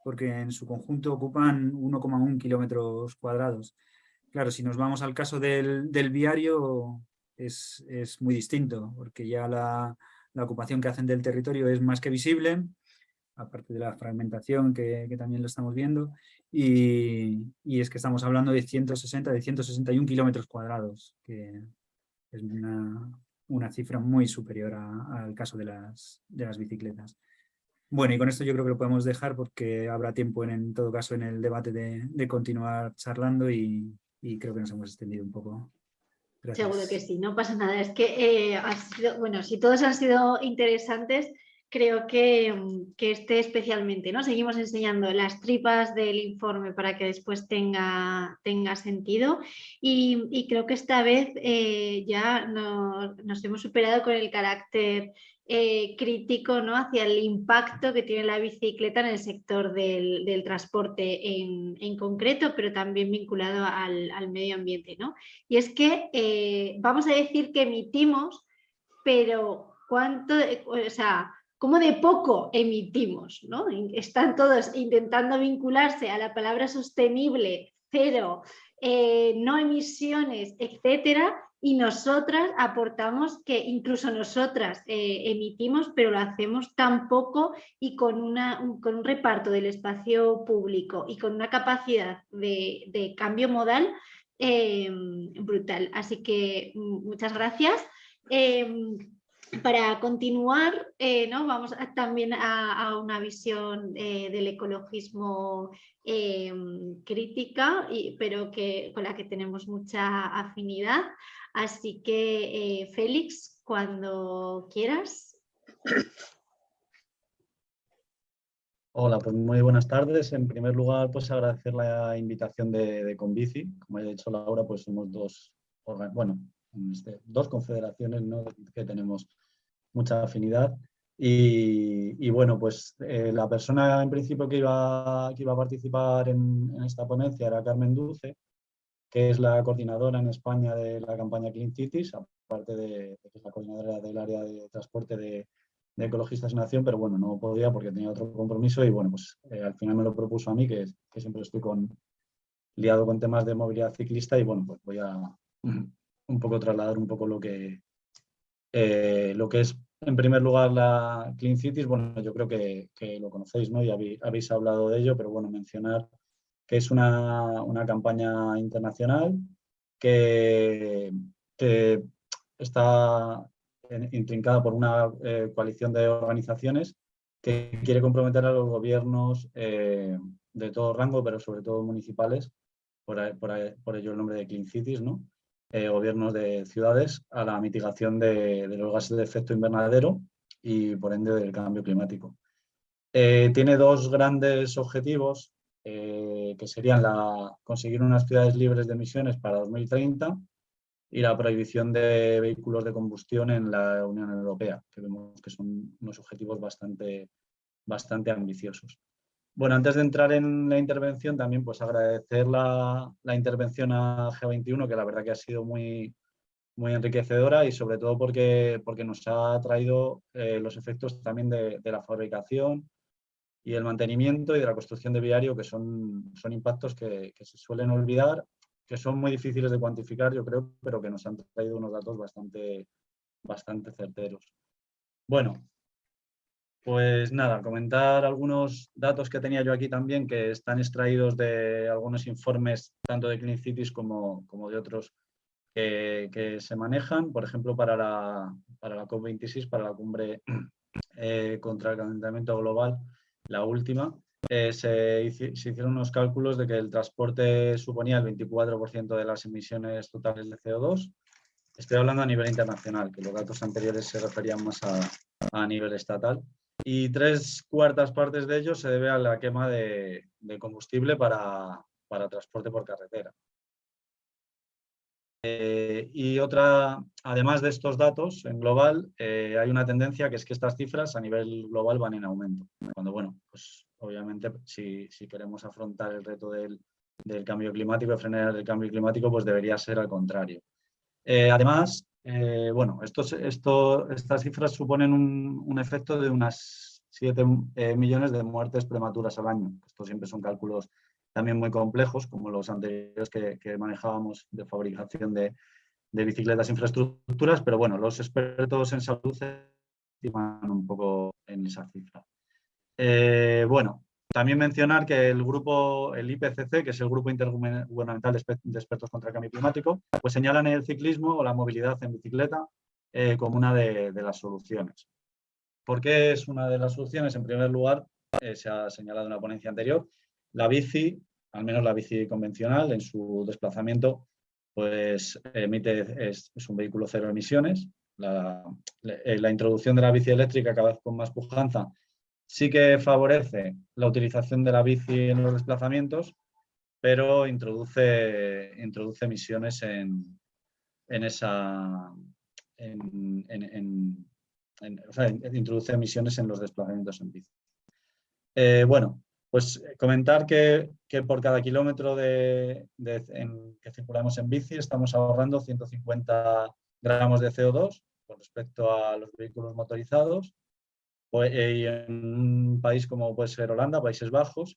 porque en su conjunto ocupan 1,1 kilómetros cuadrados. Claro, si nos vamos al caso del, del viario, es, muy distinto, porque ya la, ocupación que hacen del territorio es más que visible, aparte de la fragmentación que, también lo estamos viendo, y, es que estamos hablando de 160, de 161 kilómetros cuadrados, que es una, cifra muy superior al caso de las, de las bicicletas. Bueno, y con esto yo creo que lo podemos dejar porque habrá tiempo en, todo caso en el debate de, continuar charlando y, y creo que nos hemos extendido un poco. Seguro que sí, no pasa nada. Es que, eh, bueno, si todos han sido interesantes, creo que, mm, que, este especialmente, ¿no? Seguimos enseñando las tripas del informe para que después tenga, tenga sentido y, creo que esta vez eh, ya nos hemos superado con el carácter eh, crítico ¿no? hacia el impacto que tiene la bicicleta en el sector del, transporte en, concreto, pero también vinculado al, medio ambiente. ¿no? Y es que eh, vamos a decir que emitimos, pero cuánto, o sea, ¿cómo de poco emitimos? ¿no? Están todos intentando vincularse a la palabra sostenible, cero, eh, no emisiones, etcétera, y nosotras aportamos que incluso nosotras eh, emitimos, pero lo hacemos tan poco y con, una, un, con un reparto del espacio público y con una capacidad de, cambio modal em, brutal. Así que mm, muchas gracias. Em, para continuar, eh, vamos también a, una visión eh, del ecologismo em, crítica, pero que, con la que tenemos mucha afinidad. Así que, eh, Félix, cuando quieras. Hola, pues muy buenas tardes. En primer lugar, pues agradecer la invitación de, de Convici. Como ha dicho Laura, pues somos dos, bueno, este, dos confederaciones que tenemos mucha afinidad. Y, bueno, pues eh, la persona en principio que iba, que iba a participar en, esta ponencia era Carmen Dulce, que es la coordinadora en España de la campaña Clean Cities, aparte de, que es la coordinadora del área de transporte de, Ecologistas en Acción, pero bueno, no podía porque tenía otro compromiso y bueno, pues eh, al final me lo propuso a mí, que, que, siempre estoy con, liado con temas de movilidad ciclista y bueno, pues voy a un poco trasladar un poco lo que, eh, lo que es en primer lugar la Clean Cities, bueno, yo creo que, lo conocéis, ¿no? Y habéis, hablado de ello, pero bueno, mencionar que es una, campaña internacional que, está intrincada por una eh, coalición de organizaciones que quiere comprometer a los gobiernos eh, de todo rango, pero sobre todo municipales, por, ello el nombre de Clean Cities, ¿no? Eh, gobiernos de ciudades, a la mitigación de, los gases de efecto invernadero y por ende del cambio climático. tiene dos grandes objetivos eh, que serían conseguir unas ciudades libres de emisiones para 2030 y la prohibición de vehículos de combustión en la Unión Europea, que vemos que son unos objetivos bastante, bastante ambiciosos. Bueno, antes de entrar en la intervención, también pues agradecer la, la intervención a G21, que la verdad que ha sido muy, muy enriquecedora y sobre todo porque, porque nos ha traído eh, los efectos también de, de, la fabricación, y el mantenimiento y de la construcción de viario, que son, son impactos que, se suelen olvidar, que son muy difíciles de cuantificar, yo creo, pero que nos han traído unos datos bastante, bastante certeros. Bueno, pues nada, comentar algunos datos que tenía yo aquí también, que están extraídos de algunos informes, tanto de Clean Cities como, de otros que, se manejan, por ejemplo, para la, para la COP26, para la cumbre (clears throat) eh, contra el calentamiento global, la última, eh, se, hicieron unos cálculos de que el transporte suponía el 24% de las emisiones totales de CO2. Estoy hablando a nivel internacional, que los datos anteriores se referían más a, nivel estatal. Y tres cuartas partes de ello se debe a la quema de, combustible para, transporte por carretera. Eh, y otra, además de estos datos, en global, eh, hay una tendencia que es que estas cifras a nivel global van en aumento. Cuando, bueno, pues obviamente si, queremos afrontar el reto del, cambio climático, frenar el cambio climático, pues debería ser al contrario. Eh, además, bueno, estos, esto, estas cifras suponen un, un efecto de unas 7 millones de muertes prematuras al año. Estos siempre son cálculos también muy complejos, como los anteriores que, manejábamos de fabricación de, bicicletas e infraestructuras, pero bueno, los expertos en salud estiman un poco en esa cifra. Eh, bueno, también mencionar que el grupo, el IPCC, que es el Grupo Intergubernamental de Expertos contra el Cambio Climático, pues señalan el ciclismo o la movilidad en bicicleta eh, como una de, las soluciones. ¿Por qué es una de las soluciones? En primer lugar, eh, se ha señalado en la ponencia anterior, la bici, al menos la bici convencional, en su desplazamiento, pues emite, es, un vehículo cero emisiones. Eh, la, introducción de la bici eléctrica cada vez con más pujanza sí que favorece la utilización de la bici en los desplazamientos, pero introduce, introduce emisiones en, esa... introduce emisiones en los desplazamientos en bici. Eh, bueno, pues comentar que, por cada kilómetro de, que circulamos en bici estamos ahorrando 150 gramos de CO2 con respecto a los vehículos motorizados. Pues, eh, y en un país como puede ser Holanda, Países Bajos,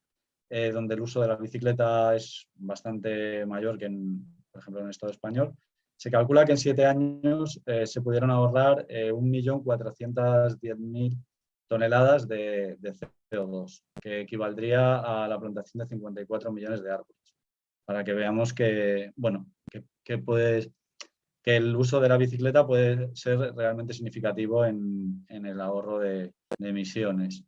eh, donde el uso de la bicicleta es bastante mayor que, en, por ejemplo, en el Estado español, Se calcula que en siete años eh, se pudieron ahorrar 1.410.000 toneladas de, CO2, que equivaldría a la plantación de 54 millones de árboles. Para que veamos que, bueno, que, puede, que el uso de la bicicleta puede ser realmente significativo en, el ahorro de, emisiones.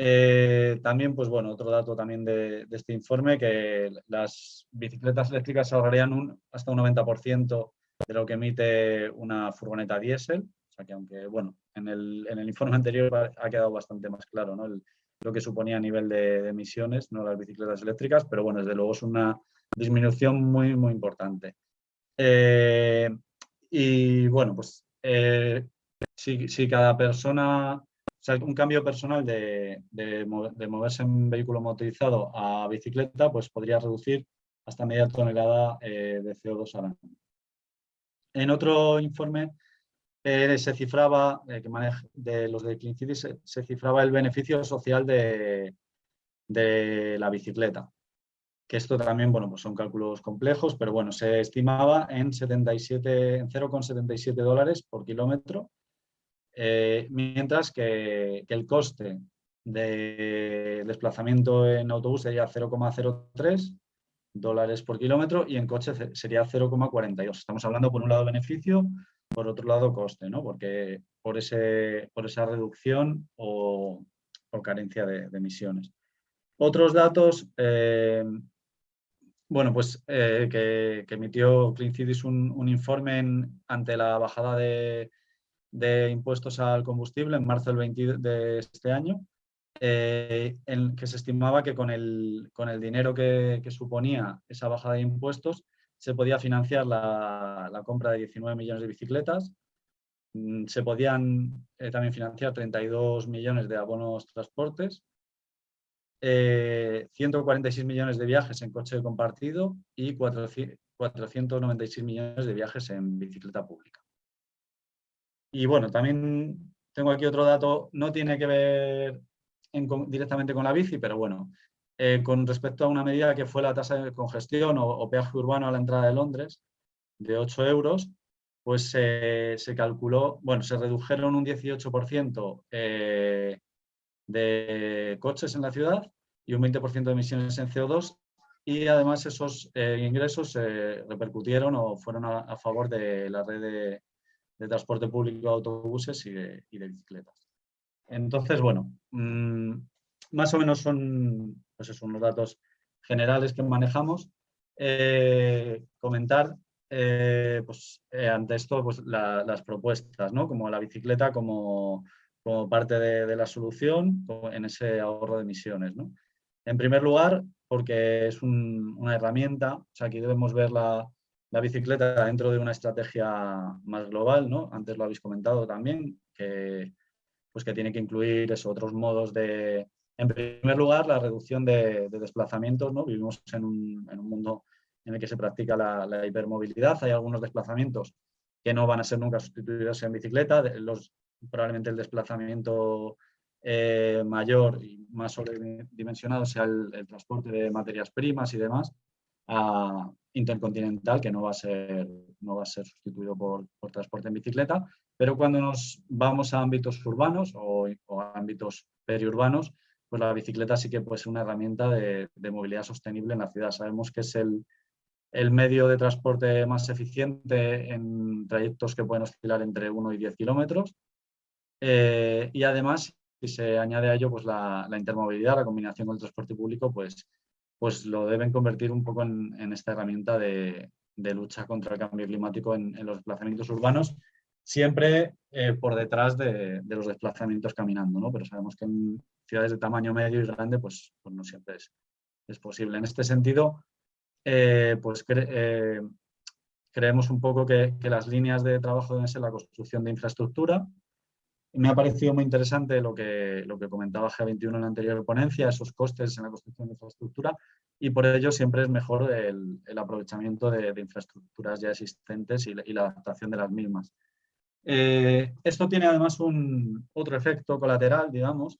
Eh, también, pues bueno, otro dato también de, este informe, que las bicicletas eléctricas ahorrarían hasta un 90% de lo que emite una furgoneta diésel, que aunque, bueno, en el, informe anterior ha quedado bastante más claro ¿no? lo que suponía a nivel de, emisiones, no las bicicletas eléctricas, pero bueno, desde luego es una disminución muy, muy importante. Eh, y bueno, pues eh, si, cada persona, un cambio personal de, de, moverse en vehículo motorizado a bicicleta, pues podría reducir hasta media tonelada eh, de CO2 al año. En otro informe se cifraba, de los de Clean se, cifraba el beneficio social de, la bicicleta. Que esto también, bueno, pues son cálculos complejos, pero bueno, se estimaba en 0,77 dólares por kilómetro, eh, mientras que, el coste de desplazamiento en autobús sería 0,03 dólares por kilómetro y en coche sería 0,42. Estamos hablando por un lado beneficio, por otro lado coste, ¿no? Porque por, ese, por esa reducción o, carencia de, emisiones. Otros datos, eh, bueno, pues eh, que, emitió Clean un, informe ante la bajada de, impuestos al combustible en marzo del 20 de este año, eh, en que se estimaba que con el, con el dinero que, que, suponía esa bajada de impuestos se podía financiar la, compra de 19 millones de bicicletas, mm, se podían eh, también financiar 32 millones de abonos transportes, 146 eh, millones de viajes en coche compartido y 496 millones de viajes en bicicleta pública. Y bueno, también tengo aquí otro dato, no tiene que ver directamente con la bici, pero bueno, eh, con respecto a una medida que fue la tasa de congestión o, peaje urbano a la entrada de Londres, de 8 euros, pues se calculó, bueno, se redujeron un 18% eh, de coches en la ciudad y un 20% de emisiones en CO2 y además esos eh, ingresos se repercutieron o fueron a, favor de la red de, transporte público autobuses y de, bicicletas. Entonces, bueno, mm, más o menos son pues son los datos generales que manejamos. Eh, comentar eh, pues, eh, ante esto pues, las propuestas, ¿no? como la bicicleta como, como parte de, la solución en ese ahorro de emisiones. ¿no? En primer lugar, porque es una herramienta, o sea, aquí debemos ver la, la, bicicleta dentro de una estrategia más global, ¿no? antes lo habéis comentado también, que, pues que tiene que incluir eso, otros modos de, en primer lugar, la reducción de, desplazamientos. ¿no? Vivimos en un, mundo en el que se practica la, hipermovilidad. Hay algunos desplazamientos que no van a ser nunca sustituidos en bicicleta. Los, probablemente el desplazamiento eh, mayor y más sobredimensionado sea el, transporte de materias primas y demás a intercontinental, que no va a ser, no va a ser sustituido por, transporte en bicicleta. Pero cuando nos vamos a ámbitos urbanos o, ámbitos periurbanos, pues la bicicleta sí que puede ser una herramienta de, movilidad sostenible en la ciudad. Sabemos que es el, medio de transporte más eficiente en trayectos que pueden oscilar entre 1 y 10 kilómetros. Eh, y además, si se añade a ello pues la, intermovilidad, la combinación con el transporte público, pues, pues lo deben convertir un poco en, esta herramienta de, lucha contra el cambio climático en, los desplazamientos urbanos, siempre eh, por detrás de, los desplazamientos caminando, ¿no? pero sabemos que en, ciudades de tamaño medio y grande, pues, pues no siempre es, es, posible. En este sentido, eh, pues creemos un poco que, que, las líneas de trabajo deben ser la construcción de infraestructura. Me ha parecido muy interesante lo que, lo que comentaba G21 en la anterior ponencia, esos costes en la construcción de infraestructura, y por ello siempre es mejor el, aprovechamiento de, infraestructuras ya existentes y, la adaptación de las mismas. Eh, esto tiene además un otro efecto colateral, digamos,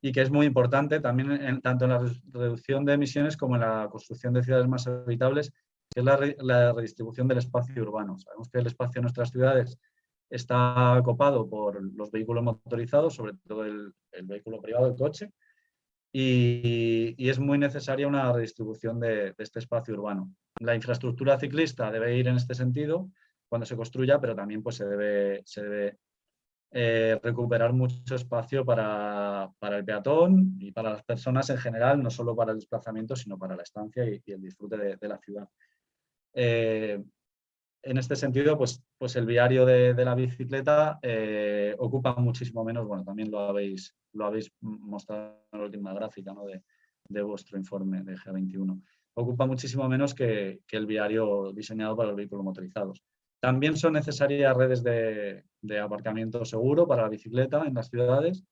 y que es muy importante también tanto en la reducción de emisiones como en la construcción de ciudades más habitables, que es la, redistribución del espacio urbano. Sabemos que el espacio en nuestras ciudades está copado por los vehículos motorizados, sobre todo el, vehículo privado, el coche, y, es muy necesaria una redistribución de, este espacio urbano. La infraestructura ciclista debe ir en este sentido cuando se construya, pero también pues, se debe, se debe eh, recuperar mucho espacio para, el peatón y para las personas en general, no solo para el desplazamiento, sino para la estancia y, el disfrute de, la ciudad. Eh, en este sentido, pues, pues el viario de, la bicicleta eh, ocupa muchísimo menos, bueno, también lo habéis, lo habéis mostrado en la última gráfica de, de vuestro informe de G21, ocupa muchísimo menos que, que el viario diseñado para los vehículos motorizados. También son necesarias redes de, aparcamiento seguro para la bicicleta en las ciudades.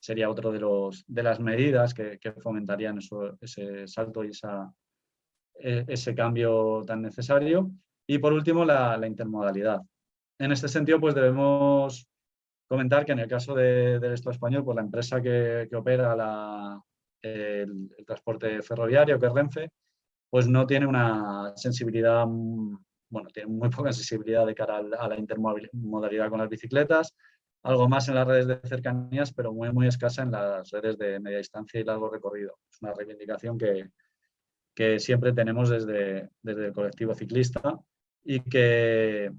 Sería otro de, de las medidas que, fomentarían ese salto y esa, e, ese cambio tan necesario. Y por último, la, intermodalidad. En este sentido, pues debemos comentar que en el caso del Estado español, pues la empresa que, opera el, el, transporte ferroviario, que es Renfe, pues no tiene una sensibilidad bueno, tiene muy poca sensibilidad de cara a la intermodalidad con las bicicletas, algo más en las redes de cercanías, pero muy, muy escasa en las redes de media distancia y largo recorrido. Es una reivindicación que, que siempre tenemos desde, desde el colectivo ciclista y que,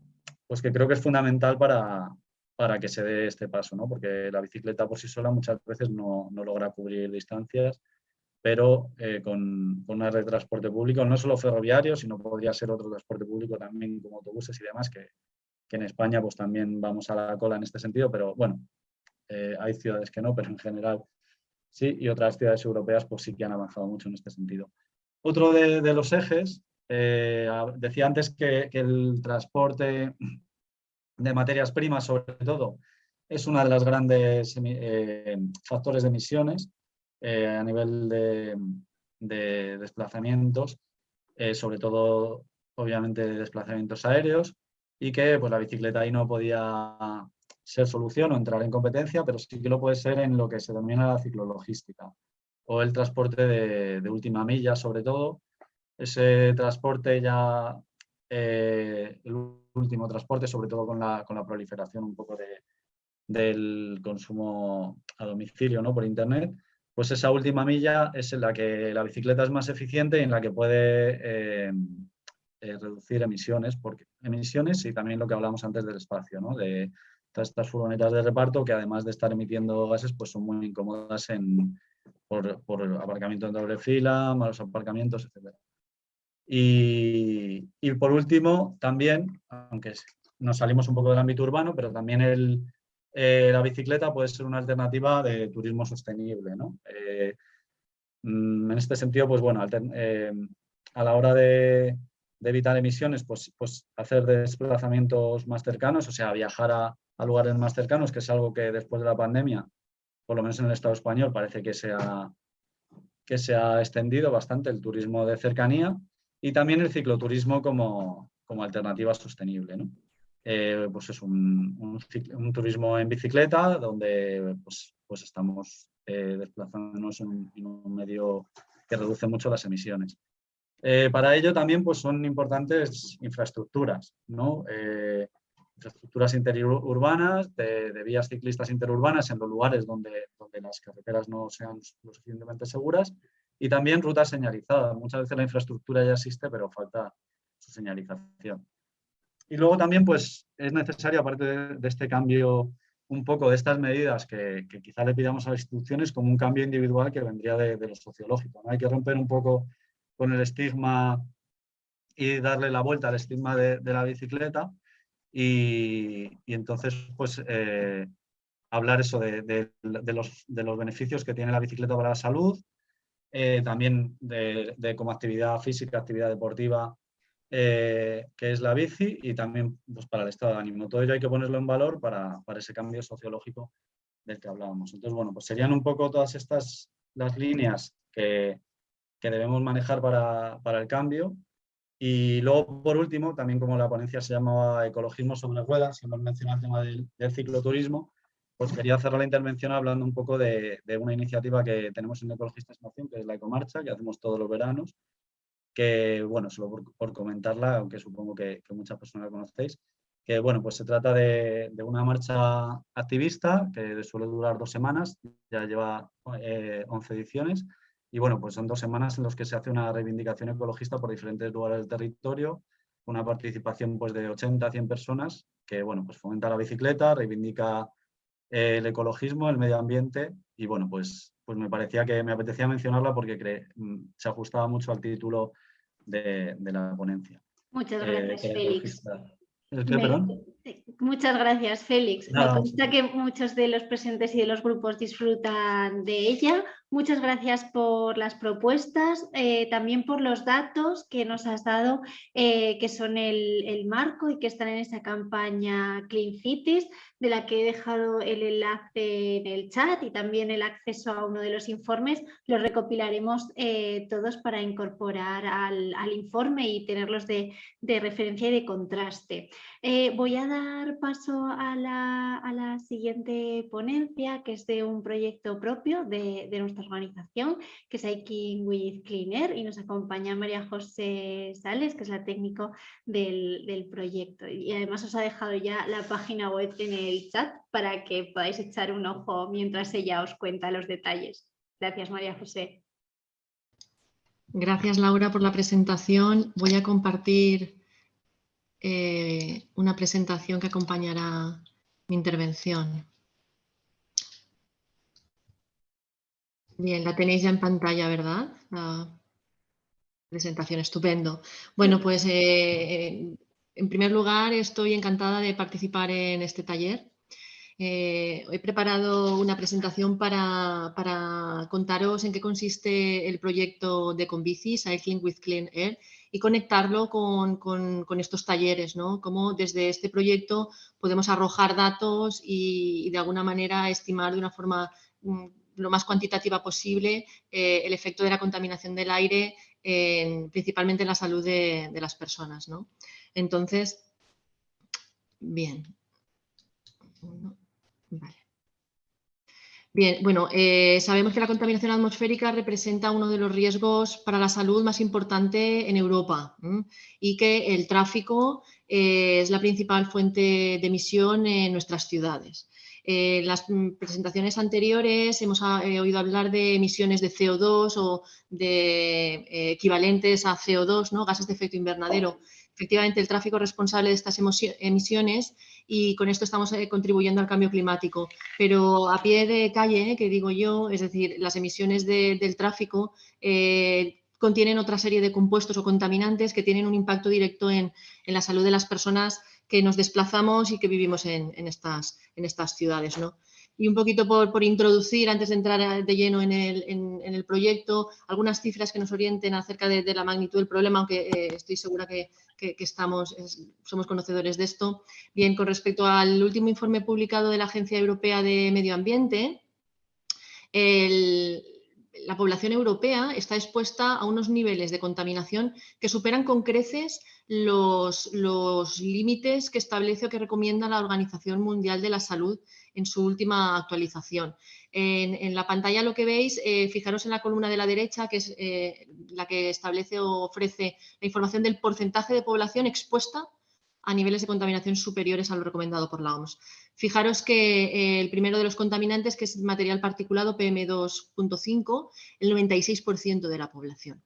pues que creo que es fundamental para, para que se dé este paso, ¿no? porque la bicicleta por sí sola muchas veces no, no logra cubrir distancias pero eh, con, una red de transporte público, no solo ferroviario, sino podría ser otro transporte público también como autobuses y demás, que, en España pues también vamos a la cola en este sentido, pero bueno, eh, hay ciudades que no, pero en general sí, y otras ciudades europeas pues sí que han avanzado mucho en este sentido. Otro de, los ejes, eh, decía antes que, el transporte de materias primas, sobre todo, es uno de los grandes factores de emisiones eh, a nivel de, desplazamientos, eh, sobre todo obviamente desplazamientos aéreos y que pues, la bicicleta ahí no podía ser solución o entrar en competencia, pero sí que lo puede ser en lo que se denomina la ciclologística o el transporte de, última milla sobre todo. Ese transporte ya, eh, el último transporte, sobre todo con la, con la proliferación un poco de, del consumo a domicilio ¿no? por internet, pues esa última milla es en la que la bicicleta es más eficiente y en la que puede eh, eh, reducir emisiones, porque, emisiones y también lo que hablamos antes del espacio, ¿no? de todas estas furgonetas de reparto que además de estar emitiendo gases, pues son muy incómodas en, por, por aparcamiento en doble fila, malos aparcamientos, etc. Y, por último, también, aunque nos salimos un poco del ámbito urbano, pero también eh, la bicicleta puede ser una alternativa de turismo sostenible. Eh, mm, en este sentido, pues bueno, eh, a la hora de, evitar emisiones, pues, pues, hacer desplazamientos más cercanos, o sea, viajar a, lugares más cercanos, que es algo que después de la pandemia, por lo menos en el Estado español, parece que se que se ha extendido bastante el turismo de cercanía y también el cicloturismo como, como alternativa sostenible. ¿no? Eh, pues es un, un, turismo en bicicleta donde pues, pues estamos eh, desplazándonos en, un medio que reduce mucho las emisiones. Eh, para ello también pues, son importantes infraestructuras, ¿no? infraestructuras interurbanas, de, de, vías ciclistas interurbanas en los lugares donde, donde las carreteras no sean lo suficientemente seguras y también rutas señalizadas. Muchas veces la infraestructura ya existe, pero falta su señalización. Y luego también pues, es necesario, aparte de, este cambio, un poco de estas medidas que, quizá le pidamos a las instituciones como un cambio individual que vendría de, lo sociológico. ¿no? Hay que romper un poco con el estigma y darle la vuelta al estigma de, la bicicleta y, entonces pues eh, hablar eso de, los, beneficios que tiene la bicicleta para la salud, eh, también de, como actividad física, actividad deportiva, eh, que es la bici y también pues, para el estado de ánimo. Todo ello hay que ponerlo en valor para, para, ese cambio sociológico del que hablábamos. Entonces, bueno, pues serían un poco todas estas las líneas que, que debemos manejar para, para, el cambio. Y luego, por último, también como la ponencia se llamaba Ecologismo sobre ruedas, hemos mencionado el tema del, del cicloturismo, pues quería cerrar la intervención hablando un poco de, de una iniciativa que tenemos en Ecologistas en que es la Ecomarcha, que hacemos todos los veranos, que, bueno, solo por, comentarla, aunque supongo que, muchas personas la conocéis, que, bueno, pues se trata de, una marcha activista que suele durar dos semanas, ya lleva 11 eh, ediciones, y bueno, pues son dos semanas en las que se hace una reivindicación ecologista por diferentes lugares del territorio, una participación pues de 80 a 100 personas que bueno, pues fomenta la bicicleta, reivindica el ecologismo, el medio ambiente y bueno, pues, pues me parecía que me apetecía mencionarla porque mm, se ajustaba mucho al título de, la ponencia. Muchas eh, gracias, Félix. Muchas gracias, Félix. Me consta que muchos de los presentes y de los grupos disfrutan de ella. Muchas gracias por las propuestas, eh, también por los datos que nos has dado, eh, que son el, marco y que están en esa campaña Clean Cities, de la que he dejado el enlace en el chat y también el acceso a uno de los informes. Los recopilaremos eh, todos para incorporar al, informe y tenerlos de, referencia y de contraste. voy a dar paso a la, siguiente ponencia, que es de un proyecto propio de, nuestra organización, que es Hiking with Cleaner, y nos acompaña María José Sales, que es la técnico del, proyecto. Y además os ha dejado ya la página web en el chat para que podáis echar un ojo mientras ella os cuenta los detalles. Gracias, María José. Gracias, Laura, por la presentación. Voy a compartir eh, una presentación que acompañará mi intervención. Bien, la tenéis ya en pantalla, ¿verdad? La presentación, estupendo. Bueno, pues eh, en primer lugar estoy encantada de participar en este taller. Eh, he preparado una presentación para, contaros en qué consiste el proyecto de Convici, Cycling with Clean Air, y conectarlo con, estos talleres, ¿no? Cómo desde este proyecto podemos arrojar datos y, de alguna manera estimar de una forma mm, lo más cuantitativa posible eh, el efecto de la contaminación del aire, principalmente en la salud de, las personas. ¿no? Entonces, bien. Bien, bueno, eh, sabemos que la contaminación atmosférica representa uno de los riesgos para la salud más importante en Europa y que el tráfico eh, es la principal fuente de emisión en nuestras ciudades. En eh, las mm, presentaciones anteriores hemos ah, oído hablar de emisiones de CO2 o de equivalentes a CO2, ¿no? gases de efecto invernadero. Efectivamente, el tráfico responsable de estas emisiones y con esto estamos contribuyendo al cambio climático. Pero a pie de calle, que digo yo, es decir, las emisiones del tráfico contienen otra serie de compuestos o contaminantes que tienen un impacto directo en, en la salud de las personas que nos desplazamos y que vivimos en, estas, en estas, ciudades. ¿no? Y un poquito por, introducir, antes de entrar de lleno en el, proyecto, algunas cifras que nos orienten acerca de, la magnitud del problema, aunque eh, estoy segura que, estamos, somos conocedores de esto. Bien, con respecto al último informe publicado de la Agencia Europea de Medio Ambiente, la población europea está expuesta a unos niveles de contaminación que superan con creces los, límites que establece o que recomienda la Organización Mundial de la Salud en su última actualización. En, la pantalla lo que veis, eh, fijaros en la columna de la derecha, que es eh, la que establece o ofrece la información del porcentaje de población expuesta a niveles de contaminación superiores a lo recomendado por la OMS. Fijaros que eh, el primero de los contaminantes, que es el material particulado PM2.5, el 96% de la población.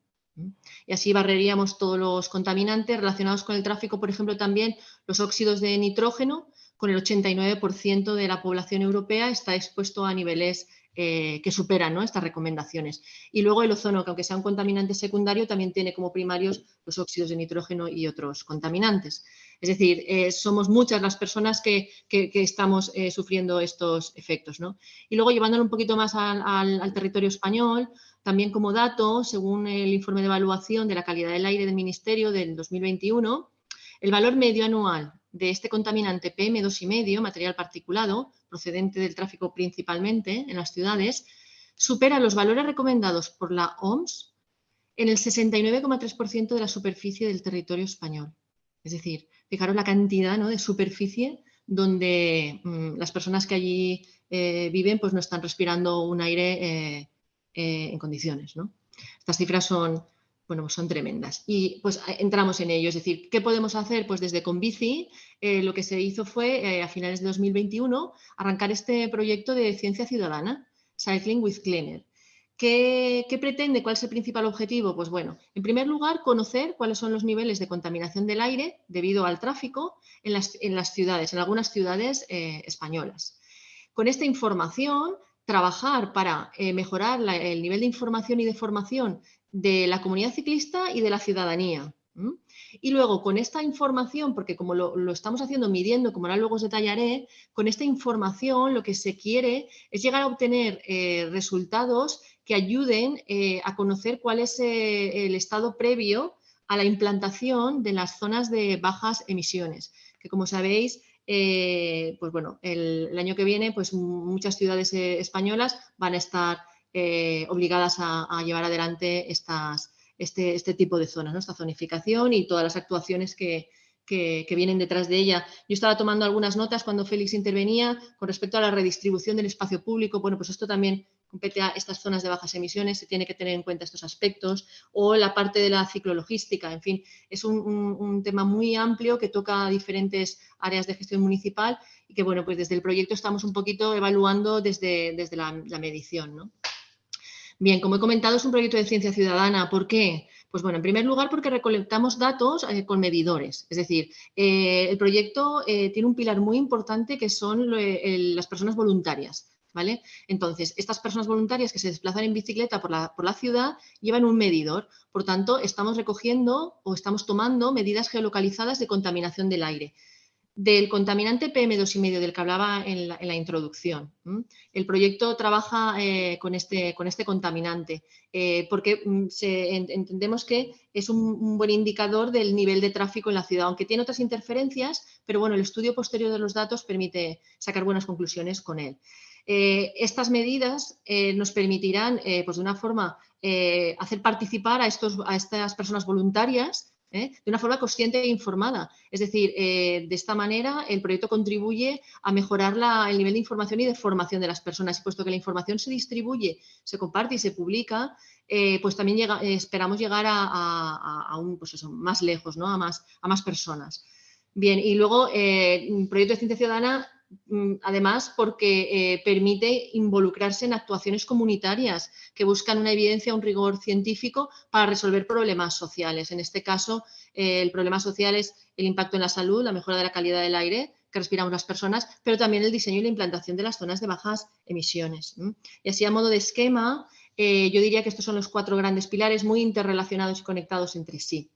Y así barreríamos todos los contaminantes relacionados con el tráfico, por ejemplo, también los óxidos de nitrógeno, con el 89% de la población europea está expuesto a niveles eh, que superan estas recomendaciones. Y luego el ozono, que aunque sea un contaminante secundario, también tiene como primarios los óxidos de nitrógeno y otros contaminantes. Es decir, eh, somos muchas las personas que, estamos eh, sufriendo estos efectos. Y luego llevándolo un poquito más al territorio español, también como dato, según el informe de evaluación de la calidad del aire del Ministerio del 2021, el valor medio anual de este contaminante PM2,5, material particulado, procedente del tráfico principalmente en las ciudades, supera los valores recomendados por la OMS en el 69,3% de la superficie del territorio español. Es decir, fijaros la cantidad de superficie donde mm, las personas que allí eh, viven pues no están respirando un aire eh, eh, en condiciones. ¿no? Estas cifras son, bueno, son tremendas. Y pues entramos en ello, es decir, ¿qué podemos hacer? Pues desde Convici eh, lo que se hizo fue eh, a finales de 2021 arrancar este proyecto de ciencia ciudadana, Cycling with Cleaner. ¿Qué, pretende? ¿Cuál es el principal objetivo? Pues bueno, en primer lugar, conocer cuáles son los niveles de contaminación del aire debido al tráfico en las, ciudades, en algunas ciudades eh, españolas. Con esta información, trabajar para mejorar el nivel de información y de formación de la comunidad ciclista y de la ciudadanía. Y luego con esta información, porque como lo, estamos haciendo midiendo, como ahora luego os detallaré, con esta información lo que se quiere es llegar a obtener eh, resultados que ayuden eh, a conocer cuál es eh, el estado previo a la implantación de las zonas de bajas emisiones, que como sabéis, pues bueno, el, el, año que viene pues muchas ciudades españolas van a estar eh, obligadas a, llevar adelante este, este, tipo de zonas, esta zonificación y todas las actuaciones que, vienen detrás de ella. Yo estaba tomando algunas notas cuando Félix intervenía con respecto a la redistribución del espacio público. Bueno, pues esto también compete a estas zonas de bajas emisiones, se tiene que tener en cuenta estos aspectos, o la parte de la ciclologística, en fin, es un, tema muy amplio que toca diferentes áreas de gestión municipal y que, bueno, pues desde el proyecto estamos un poquito evaluando desde, desde la, la medición, ¿no? Bien, como he comentado, es un proyecto de ciencia ciudadana. ¿Por qué? Pues bueno, en primer lugar porque recolectamos datos eh, con medidores. Es decir, eh, el proyecto eh, tiene un pilar muy importante que son las personas voluntarias. ¿Vale? Entonces, estas personas voluntarias que se desplazan en bicicleta por la, por la, ciudad llevan un medidor. Por tanto, estamos recogiendo o estamos tomando medidas geolocalizadas de contaminación del aire del contaminante PM2,5 del que hablaba en la, introducción. El proyecto trabaja eh, con, este, con, este, contaminante eh, porque mm, entendemos que es un, buen indicador del nivel de tráfico en la ciudad, aunque tiene otras interferencias, pero bueno, el estudio posterior de los datos permite sacar buenas conclusiones con él. Eh, estas medidas nos permitirán, pues de una forma, hacer participar a, estos, a estas personas voluntarias ¿eh? de una forma consciente e informada. Es decir, eh, de esta manera el proyecto contribuye a mejorar el nivel de información y de formación de las personas. Y puesto que la información se distribuye, se comparte y se publica, eh, pues también esperamos llegar a, un, pues más lejos, ¿no? a, más, a más personas. Bien, y luego, un proyecto de ciencia ciudadana además porque eh, permite involucrarse en actuaciones comunitarias que buscan una evidencia, un rigor científico para resolver problemas sociales. En este caso, eh, el problema social es el impacto en la salud, la mejora de la calidad del aire que respiramos las personas, pero también el diseño y la implantación de las zonas de bajas emisiones. Y así a modo de esquema, eh, yo diría que estos son los cuatro grandes pilares muy interrelacionados y conectados entre sí.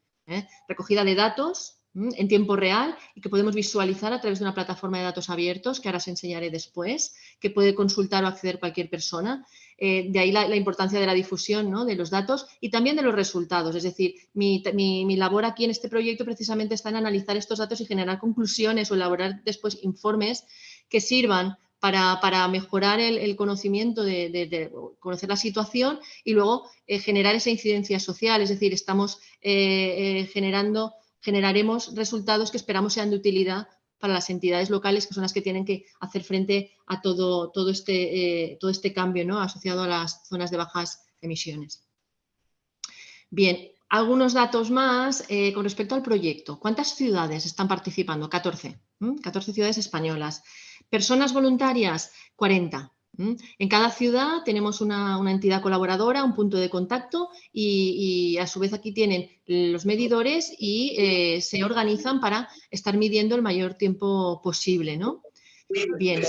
Recogida de datos, en tiempo real y que podemos visualizar a través de una plataforma de datos abiertos que ahora os enseñaré después, que puede consultar o acceder cualquier persona. Eh, de ahí la, importancia de la difusión de los datos y también de los resultados. Es decir, mi, labor aquí en este proyecto precisamente está en analizar estos datos y generar conclusiones o elaborar después informes que sirvan para, mejorar el, conocimiento de, conocer la situación y luego eh, generar esa incidencia social. Es decir, estamos eh, generando generaremos resultados que esperamos sean de utilidad para las entidades locales, que son las que tienen que hacer frente a todo, todo, este, eh, todo este cambio ¿no? asociado a las zonas de bajas emisiones. Bien, algunos datos más eh, con respecto al proyecto. ¿Cuántas ciudades están participando? 14. 14 ciudades españolas. Personas voluntarias, 40. En cada ciudad tenemos una, entidad colaboradora, un punto de contacto y, a su vez aquí tienen los medidores y eh, se organizan para estar midiendo el mayor tiempo posible. ¿no? Bien.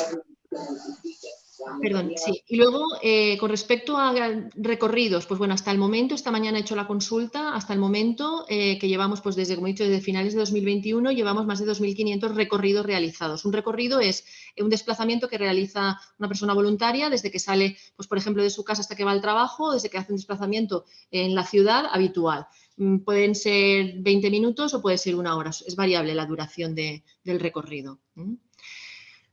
Perdón, sí. Y luego, eh, con respecto a recorridos, pues bueno, hasta el momento, esta mañana he hecho la consulta, hasta el momento eh, que llevamos, pues desde, como he dicho, desde finales de 2021, llevamos más de 2.500 recorridos realizados. Un recorrido es un desplazamiento que realiza una persona voluntaria desde que sale, pues por ejemplo, de su casa hasta que va al trabajo, desde que hace un desplazamiento en la ciudad habitual. Mm, pueden ser 20 minutos o puede ser una hora, es variable la duración del recorrido.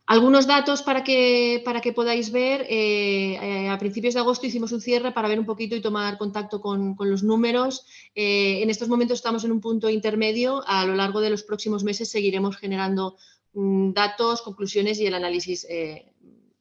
Algunos datos para que, para que podáis ver. Eh, eh, a principios de agosto hicimos un cierre para ver un poquito y tomar contacto con, los números. Eh, en estos momentos estamos en un punto intermedio. A lo largo de los próximos meses seguiremos generando mm, datos, conclusiones y el análisis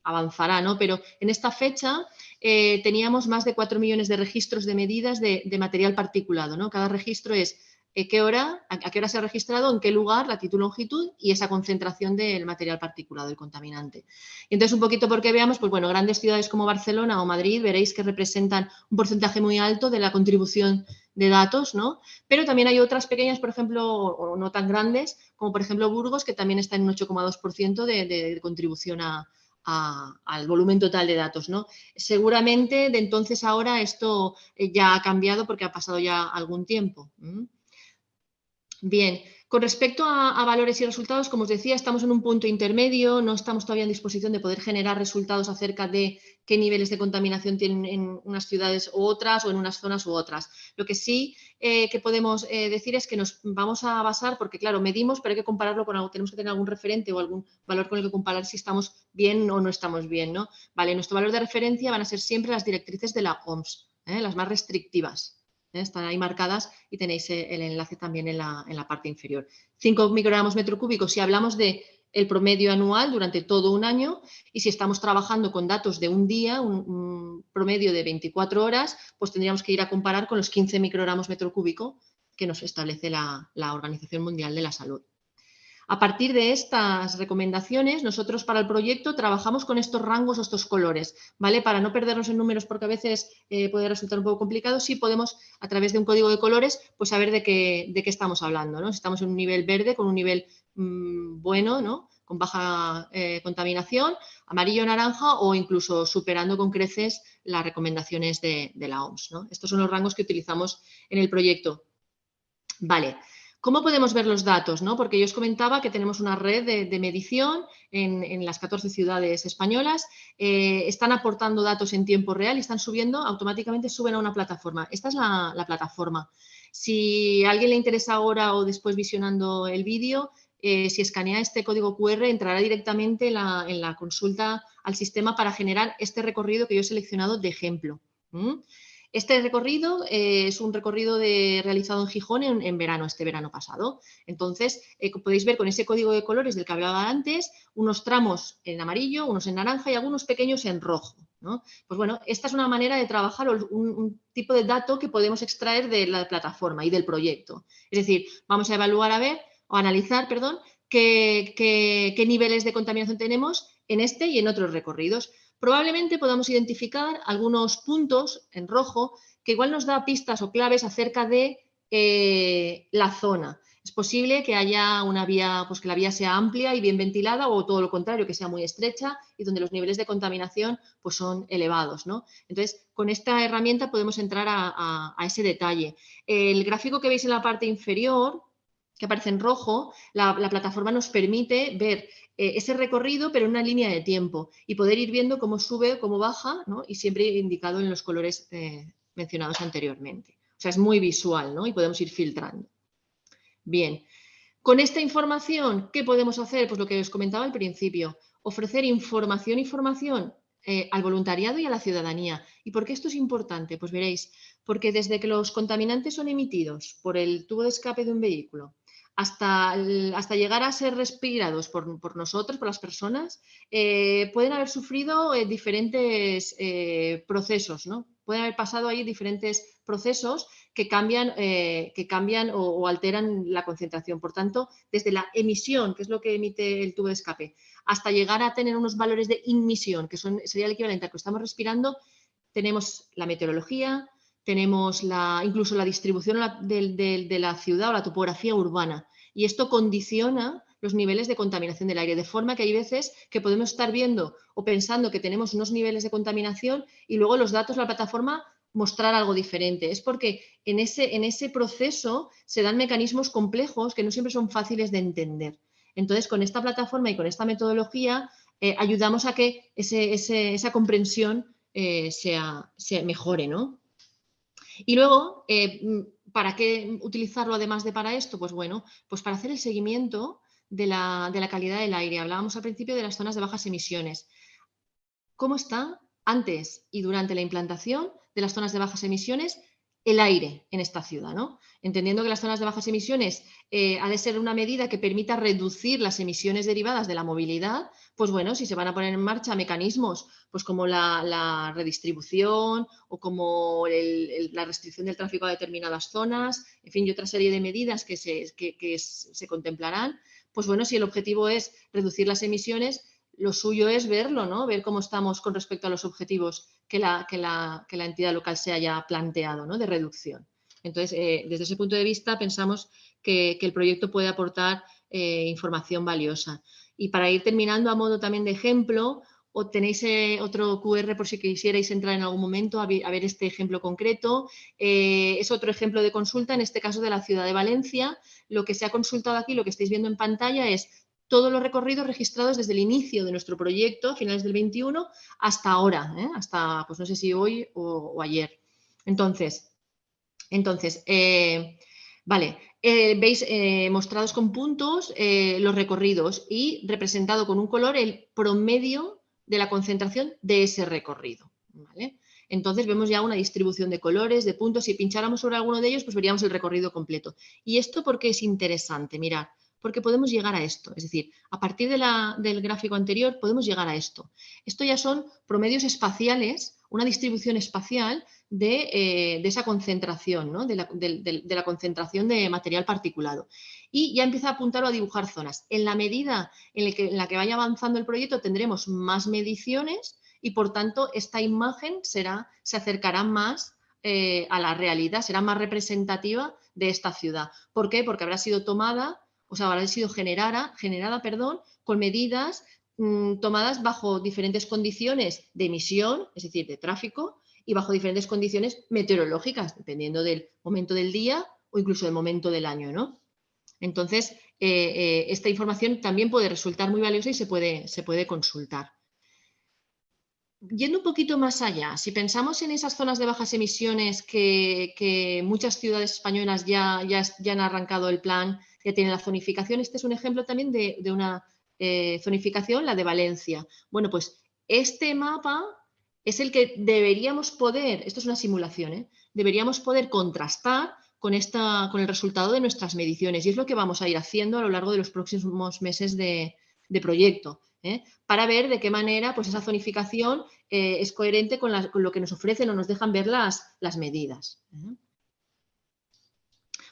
avanzará, ¿no? Pero en esta fecha teníamos más de 4 millones de registros de medidas de, de material particulado, ¿no? Cada registro es qué hora, a, qué hora se ha registrado, en qué lugar, latitud, longitud y esa concentración del material particulado, del contaminante. Y entonces, un poquito porque veamos, pues bueno, grandes ciudades como Barcelona o Madrid, veréis que representan un porcentaje muy alto de la contribución de datos, ¿no? Pero también hay otras pequeñas, por ejemplo, o no tan grandes, como por ejemplo Burgos, que también está en un 8,2% de, contribución al volumen total de datos. ¿no? Seguramente de entonces ahora esto eh, ya ha cambiado porque ha pasado ya algún tiempo. Bien, con respecto a, valores y resultados, como os decía, estamos en un punto intermedio, no estamos todavía en disposición de poder generar resultados acerca de qué niveles de contaminación tienen en unas ciudades u otras o en unas zonas u otras. Lo que sí eh, que podemos eh, decir es que nos vamos a basar, porque claro, medimos, pero hay que compararlo con algo, tenemos que tener algún referente o algún valor con el que comparar si estamos bien o no estamos bien, ¿no? Vale, nuestro valor de referencia van a ser siempre las directrices de la OMS, ¿eh? las más restrictivas. Están ahí marcadas y tenéis eh, el enlace también en la, parte inferior. 5 microgramos metro cúbico si hablamos de el promedio anual durante todo un año y si estamos trabajando con datos de un día, un, promedio de 24 horas, pues tendríamos que ir a comparar con los 15 microgramos metro cúbico que nos establece la Organización Mundial de la Salud. A partir de estas recomendaciones, nosotros para el proyecto trabajamos con estos rangos o estos colores, ¿vale? Para no perdernos en números porque a veces eh, puede resultar un poco complicado, sí podemos a través de un código de colores pues saber de qué, de qué estamos hablando, ¿no? Si estamos en un nivel verde con un nivel mm, bueno, ¿no? con baja eh, contaminación, amarillo, naranja o incluso superando con creces las recomendaciones de, la OMS. ¿no? Estos son los rangos que utilizamos en el proyecto. Vale, ¿Cómo podemos ver los datos? ¿no? Porque yo os comentaba que tenemos una red de, medición en, las 14 ciudades españolas, eh, están aportando datos en tiempo real y están subiendo, automáticamente suben a una plataforma. Esta es la, plataforma. Si a alguien le interesa ahora o después visionando el vídeo, eh, si escanea este código QR entrará directamente en la, consulta al sistema para generar este recorrido que yo he seleccionado de ejemplo. Este recorrido eh, es un recorrido realizado en Gijón en, verano, este verano pasado. Entonces, eh, podéis ver con ese código de colores del que hablaba antes, unos tramos en amarillo, unos en naranja y algunos pequeños en rojo. Pues bueno, esta es una manera de trabajar un, tipo de dato que podemos extraer de la plataforma y del proyecto. Es decir, vamos a evaluar a ver, o analizar, perdón, qué niveles de contaminación tenemos en este y en otros recorridos probablemente podamos identificar algunos puntos en rojo que igual nos da pistas o claves acerca de eh, la zona. Es posible que haya una vía, pues que la vía sea amplia y bien ventilada o todo lo contrario, que sea muy estrecha y donde los niveles de contaminación pues son elevados. ¿no? Entonces, con esta herramienta podemos entrar a, ese detalle. El gráfico que veis en la parte inferior, que aparece en rojo, la plataforma nos permite ver eh, ese recorrido, pero en una línea de tiempo y poder ir viendo cómo sube, cómo baja ¿no? y siempre indicado en los colores eh, mencionados anteriormente. O sea, es muy visual ¿no? y podemos ir filtrando. Bien, con esta información, ¿qué podemos hacer? Pues lo que os comentaba al principio, ofrecer información y eh, al voluntariado y a la ciudadanía. ¿Y por qué esto es importante? Pues veréis, porque desde que los contaminantes son emitidos por el tubo de escape de un vehículo, hasta, hasta llegar a ser respirados por, nosotros, por las personas, eh, pueden haber sufrido eh, diferentes eh, procesos, ¿no? Pueden haber pasado ahí diferentes procesos que cambian, que cambian o, alteran la concentración. Por tanto, desde la emisión, que es lo que emite el tubo de escape, hasta llegar a tener unos valores de inmisión, que son, sería el equivalente a que estamos respirando, tenemos la meteorología, tenemos la, incluso la distribución de, la ciudad o la topografía urbana. Y esto condiciona los niveles de contaminación del aire, de forma que hay veces que podemos estar viendo o pensando que tenemos unos niveles de contaminación y luego los datos de la plataforma mostrar algo diferente. Es porque en ese, en ese proceso se dan mecanismos complejos que no siempre son fáciles de entender. Entonces, con esta plataforma y con esta metodología eh, ayudamos a que esa comprensión eh, sea, se mejore, ¿no? Y luego, eh, mm, ¿para qué utilizarlo además de para esto? Pues bueno, pues para hacer el seguimiento de la, calidad del aire. Hablábamos al principio de las zonas de bajas emisiones. ¿Cómo está antes y durante la implantación de las zonas de bajas emisiones el aire en esta ciudad, ¿no? Entendiendo que las zonas de bajas emisiones eh, ha de ser una medida que permita reducir las emisiones derivadas de la movilidad, pues bueno, si se van a poner en marcha mecanismos pues como la, redistribución o como la restricción del tráfico a determinadas zonas, en fin, y otra serie de medidas que se, se contemplarán, pues bueno, si el objetivo es reducir las emisiones, lo suyo es verlo, ¿no? Ver cómo estamos con respecto a los objetivos que la, que la, entidad local se haya planteado, ¿no? De reducción. Entonces, eh, desde ese punto de vista, pensamos que, el proyecto puede aportar eh, información valiosa. Y para ir terminando a modo también de ejemplo, tenéis eh, otro QR por si quisierais entrar en algún momento a ver, este ejemplo concreto. es otro ejemplo de consulta, en este caso de la ciudad de Valencia. Lo que se ha consultado aquí, lo que estáis viendo en pantalla es todos los recorridos registrados desde el inicio de nuestro proyecto, a finales del 21, hasta ahora, ¿eh? hasta, pues no sé si hoy o, ayer. Entonces, entonces eh, vale, eh, veis mostrados con puntos los recorridos y representado con un color el promedio de la concentración de ese recorrido. Entonces vemos ya una distribución de colores, de puntos. Si pincháramos sobre alguno de ellos, pues veríamos el recorrido completo. ¿Y esto por qué es interesante? Mirad, porque podemos llegar a esto. Es decir, a partir del gráfico anterior podemos llegar a esto. Esto ya son promedios espaciales, una distribución espacial de, eh, esa concentración, de, la, concentración de material particulado. Y ya empieza a apuntar o a dibujar zonas. En la medida en la que, vaya avanzando el proyecto tendremos más mediciones y por tanto esta imagen será, se acercará más eh, a la realidad, será más representativa de esta ciudad. ¿Por qué? Porque habrá sido tomada o sea, habrá sido generada, generada perdón, con medidas mm, tomadas bajo diferentes condiciones de emisión, es decir, de tráfico, y bajo diferentes condiciones meteorológicas, dependiendo del momento del día o incluso del momento del año, ¿no? Entonces, eh, eh, esta información también puede resultar muy valiosa y se puede, se puede consultar. Yendo un poquito más allá, si pensamos en esas zonas de bajas emisiones que, muchas ciudades españolas ya, ya, ya han arrancado el plan que tiene la zonificación. Este es un ejemplo también de, una eh, zonificación, la de Valencia. Bueno, pues este mapa es el que deberíamos poder, esto es una simulación, ¿eh? deberíamos poder contrastar con, esta, con el resultado de nuestras mediciones y es lo que vamos a ir haciendo a lo largo de los próximos meses de, proyecto. ¿eh? para ver de qué manera pues, esa zonificación es coherente con, lo que nos ofrecen o nos dejan ver las, las medidas.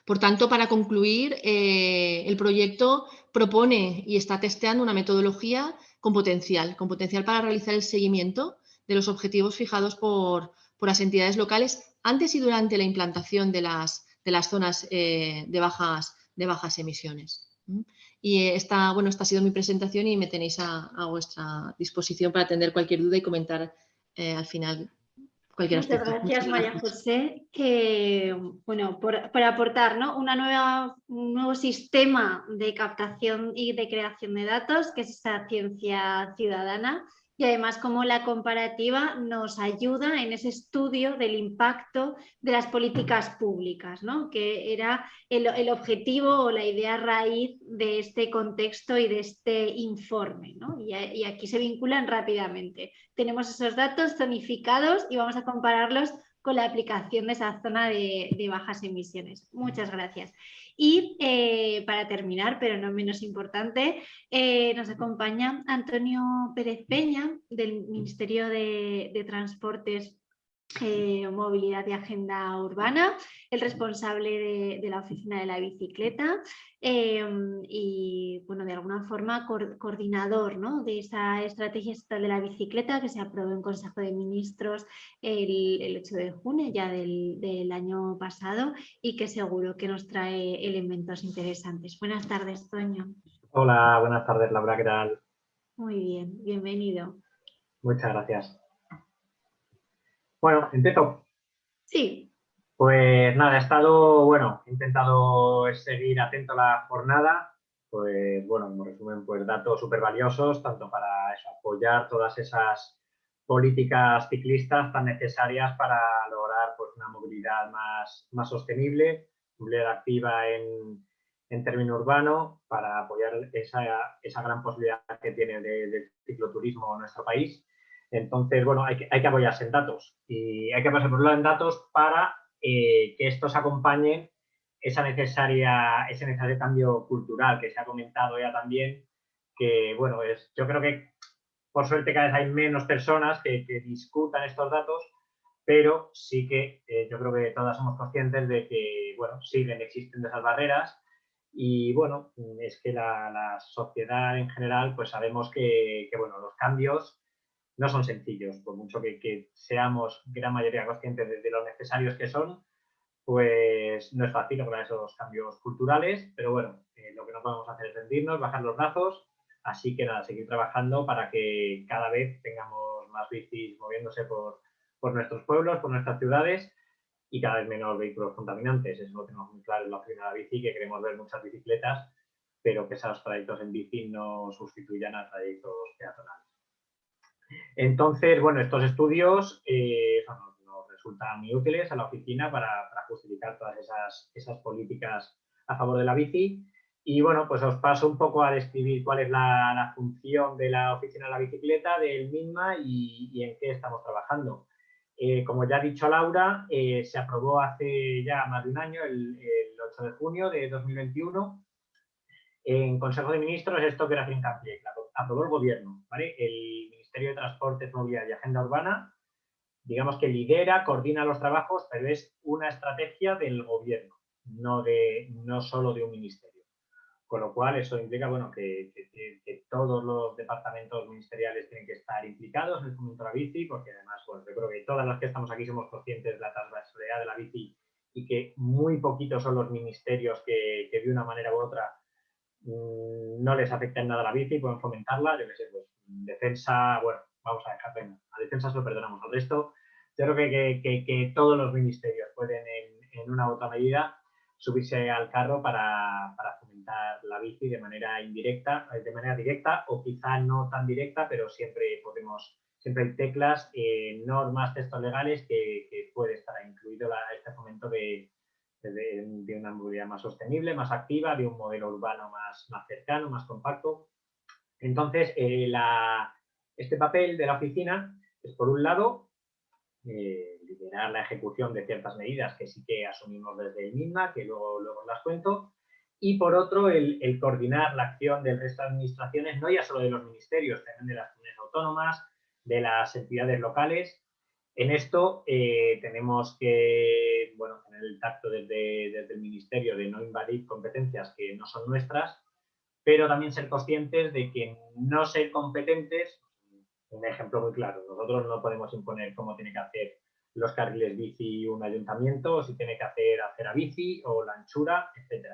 Por tanto, para concluir, eh, el proyecto propone y está testeando una metodología con potencial, con potencial para realizar el seguimiento de los objetivos fijados por, las entidades locales antes y durante la implantación de las, de las zonas eh, de, bajas, de bajas emisiones. Y esta, bueno, esta ha sido mi presentación y me tenéis a, vuestra disposición para atender cualquier duda y comentar eh, al final Muchas gracias, María José. bueno, por, aportar Una nueva, un nuevo sistema de captación y de creación de datos, que es esa ciencia ciudadana, y además como la comparativa nos ayuda en ese estudio del impacto de las políticas públicas, ¿no? que era el, objetivo o la idea raíz de este contexto y de este informe. ¿no? Y, aquí se vinculan rápidamente. Tenemos esos datos zonificados y vamos a compararlos con la aplicación de esa zona de, de bajas emisiones. Muchas gracias. Y eh, para terminar, pero no menos importante, eh, nos acompaña Antonio Pérez Peña del Ministerio de Transportes eh, movilidad y agenda urbana, el responsable de, la oficina de la bicicleta em, y, bueno, de alguna forma coordinador de esa estrategia estatal de la bicicleta que se aprobó en Consejo de Ministros el, 8 de junio ya del, año pasado y que seguro que nos trae elementos interesantes. Buenas tardes, Toño. Hola, buenas tardes, Laura, ¿qué tal? Muy bien, bienvenido. Muchas gracias. Bueno, empiezo. Sí. Pues nada, he estado, bueno, he intentado seguir atento a la jornada, pues bueno, en resumen, pues datos súper valiosos, tanto para apoyar todas esas políticas ciclistas tan necesarias para lograr pues, una movilidad más, más sostenible, movilidad activa en, en término urbano, para apoyar esa, esa gran posibilidad que tiene del cicloturismo en nuestro país entonces, bueno, hay que, hay que apoyarse en datos y hay que apoyarse por en datos para que estos acompañen esa necesaria, ese necesario cambio cultural que se ha comentado ya también, que bueno, es, yo creo que por suerte cada vez hay menos personas que, discutan estos datos, pero sí que eh, yo creo que todas somos conscientes de que, bueno, siguen existiendo esas barreras y, bueno, es que la, sociedad en general, pues sabemos que, bueno, los cambios no son sencillos, por mucho que, seamos gran mayoría conscientes de, lo necesarios que son, pues no es fácil lograr esos cambios culturales, pero bueno, eh, lo que no podemos hacer es rendirnos, bajar los brazos, así que nada, seguir trabajando para que cada vez tengamos más bicis moviéndose por, nuestros pueblos, por nuestras ciudades y cada vez menos vehículos contaminantes. Eso lo tenemos muy claro en la oficina de la bici, que queremos ver muchas bicicletas, pero que esos trayectos en bici no sustituyan a trayectos peatonales. Entonces, bueno, estos estudios eh, son resultan muy útiles a la oficina para, justificar todas esas, políticas a favor de la bici. Y bueno, pues os paso un poco a describir cuál es la, función de la oficina de la bicicleta, del MINMA y, en qué estamos trabajando. Eh, como ya ha dicho Laura, eh, se aprobó hace ya más de un año, el, 8 de junio de 2021, en Consejo de Ministros, esto que era hincapié, aprobó el Gobierno, ¿vale? Ministerio de Transportes, Movilidad y Agenda Urbana, digamos que lidera, coordina los trabajos, pero es una estrategia del gobierno, no, de, no solo de un ministerio. Con lo cual, eso implica bueno, que, todos los departamentos ministeriales tienen que estar implicados en el fomento de la bici, porque además, bueno, yo creo que todas las que estamos aquí somos conscientes de la transversalidad de la bici y que muy poquitos son los ministerios que, de una manera u otra mm, no les afecta en nada la bici, pueden fomentarla, yo qué sé, pues defensa, bueno, vamos a dejar, venga, a defensa se lo perdonamos. Al resto, yo creo que, que, todos los ministerios pueden, en, una u otra medida, subirse al carro para, para, fomentar la bici de manera indirecta, de manera directa o quizá no tan directa, pero siempre podemos, siempre hay teclas, eh, normas, textos legales que, que, puede estar incluido este fomento de, de, una movilidad más sostenible, más activa, de un modelo urbano más, más cercano, más compacto. Entonces, eh, este papel de la oficina es, por un lado, eh, liderar la ejecución de ciertas medidas que sí que asumimos desde el MINMA, que luego, luego las cuento, y por otro, el, coordinar la acción del resto de administraciones, no ya solo de los ministerios, también de las comunidades autónomas, de las entidades locales. En esto eh, tenemos que bueno, tener el tacto desde, desde el ministerio de no invadir competencias que no son nuestras, pero también ser conscientes de que no ser competentes un ejemplo muy claro. Nosotros no podemos imponer cómo tiene que hacer los carriles bici un ayuntamiento, o si tiene que hacer acera bici o la anchura, etc.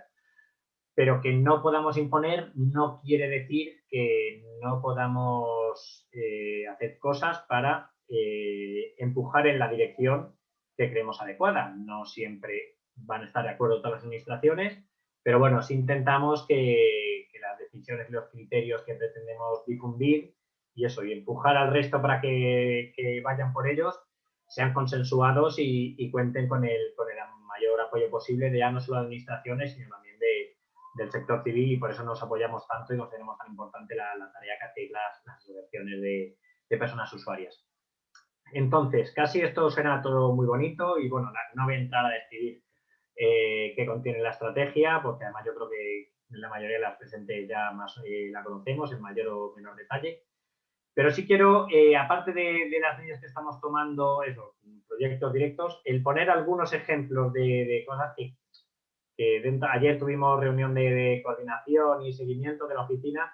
Pero que no podamos imponer no quiere decir que no podamos eh, hacer cosas para eh, empujar en la dirección que creemos adecuada. No siempre van a estar de acuerdo todas las administraciones, pero bueno, si intentamos que las decisiones y los criterios que pretendemos difundir y eso, y empujar al resto para que, vayan por ellos, sean consensuados y, cuenten con el, con el mayor apoyo posible de ya no solo de administraciones, sino también de, del sector civil y por eso nos apoyamos tanto y consideramos tan importante la, tarea que hacéis las, las asociaciones de, personas usuarias. Entonces, casi esto suena todo muy bonito y bueno, no voy a entrar a describir eh, qué contiene la estrategia, porque además yo creo que la mayoría de las presentes ya más eh, la conocemos en mayor o menor detalle. Pero sí quiero, eh, aparte de, las medidas que estamos tomando, eso, proyectos directos, el poner algunos ejemplos de, cosas que, ayer tuvimos reunión de, coordinación y seguimiento de la oficina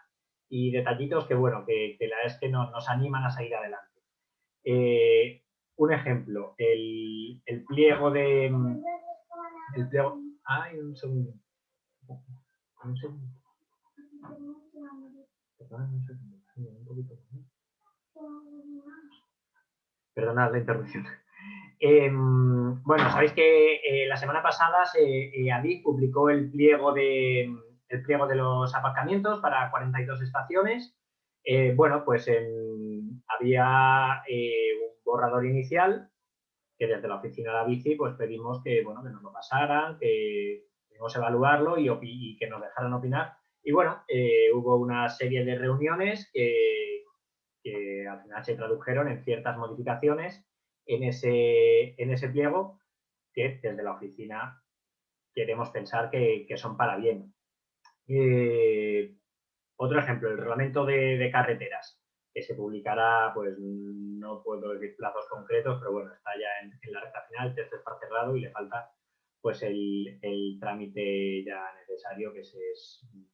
y detallitos que, bueno, que, la es que nos, animan a seguir adelante. Eh, un ejemplo, el, pliego de... El pliego, ay, un segundo. Un segundo. un segundo. Perdonad la interrupción. Em, bueno, sabéis que eh, la semana pasada eh, publicó el pliego, de, los aparcamientos para 42 estaciones. Eh, bueno, pues había un borrador inicial que desde la oficina de la bici pues pedimos que, bueno, que nos lo pasaran, que debemos evaluarlo y, que nos dejaran opinar. Y bueno, hubo una serie de reuniones que al final se tradujeron en ciertas modificaciones en ese, en ese pliego que desde la oficina queremos pensar que, son para bien. Eh, otro ejemplo, el reglamento de, carreteras, que se publicará, pues no puedo decir plazos concretos, pero bueno, está ya en, la recta final, el texto está cerrado y le falta pues el, trámite ya necesario que se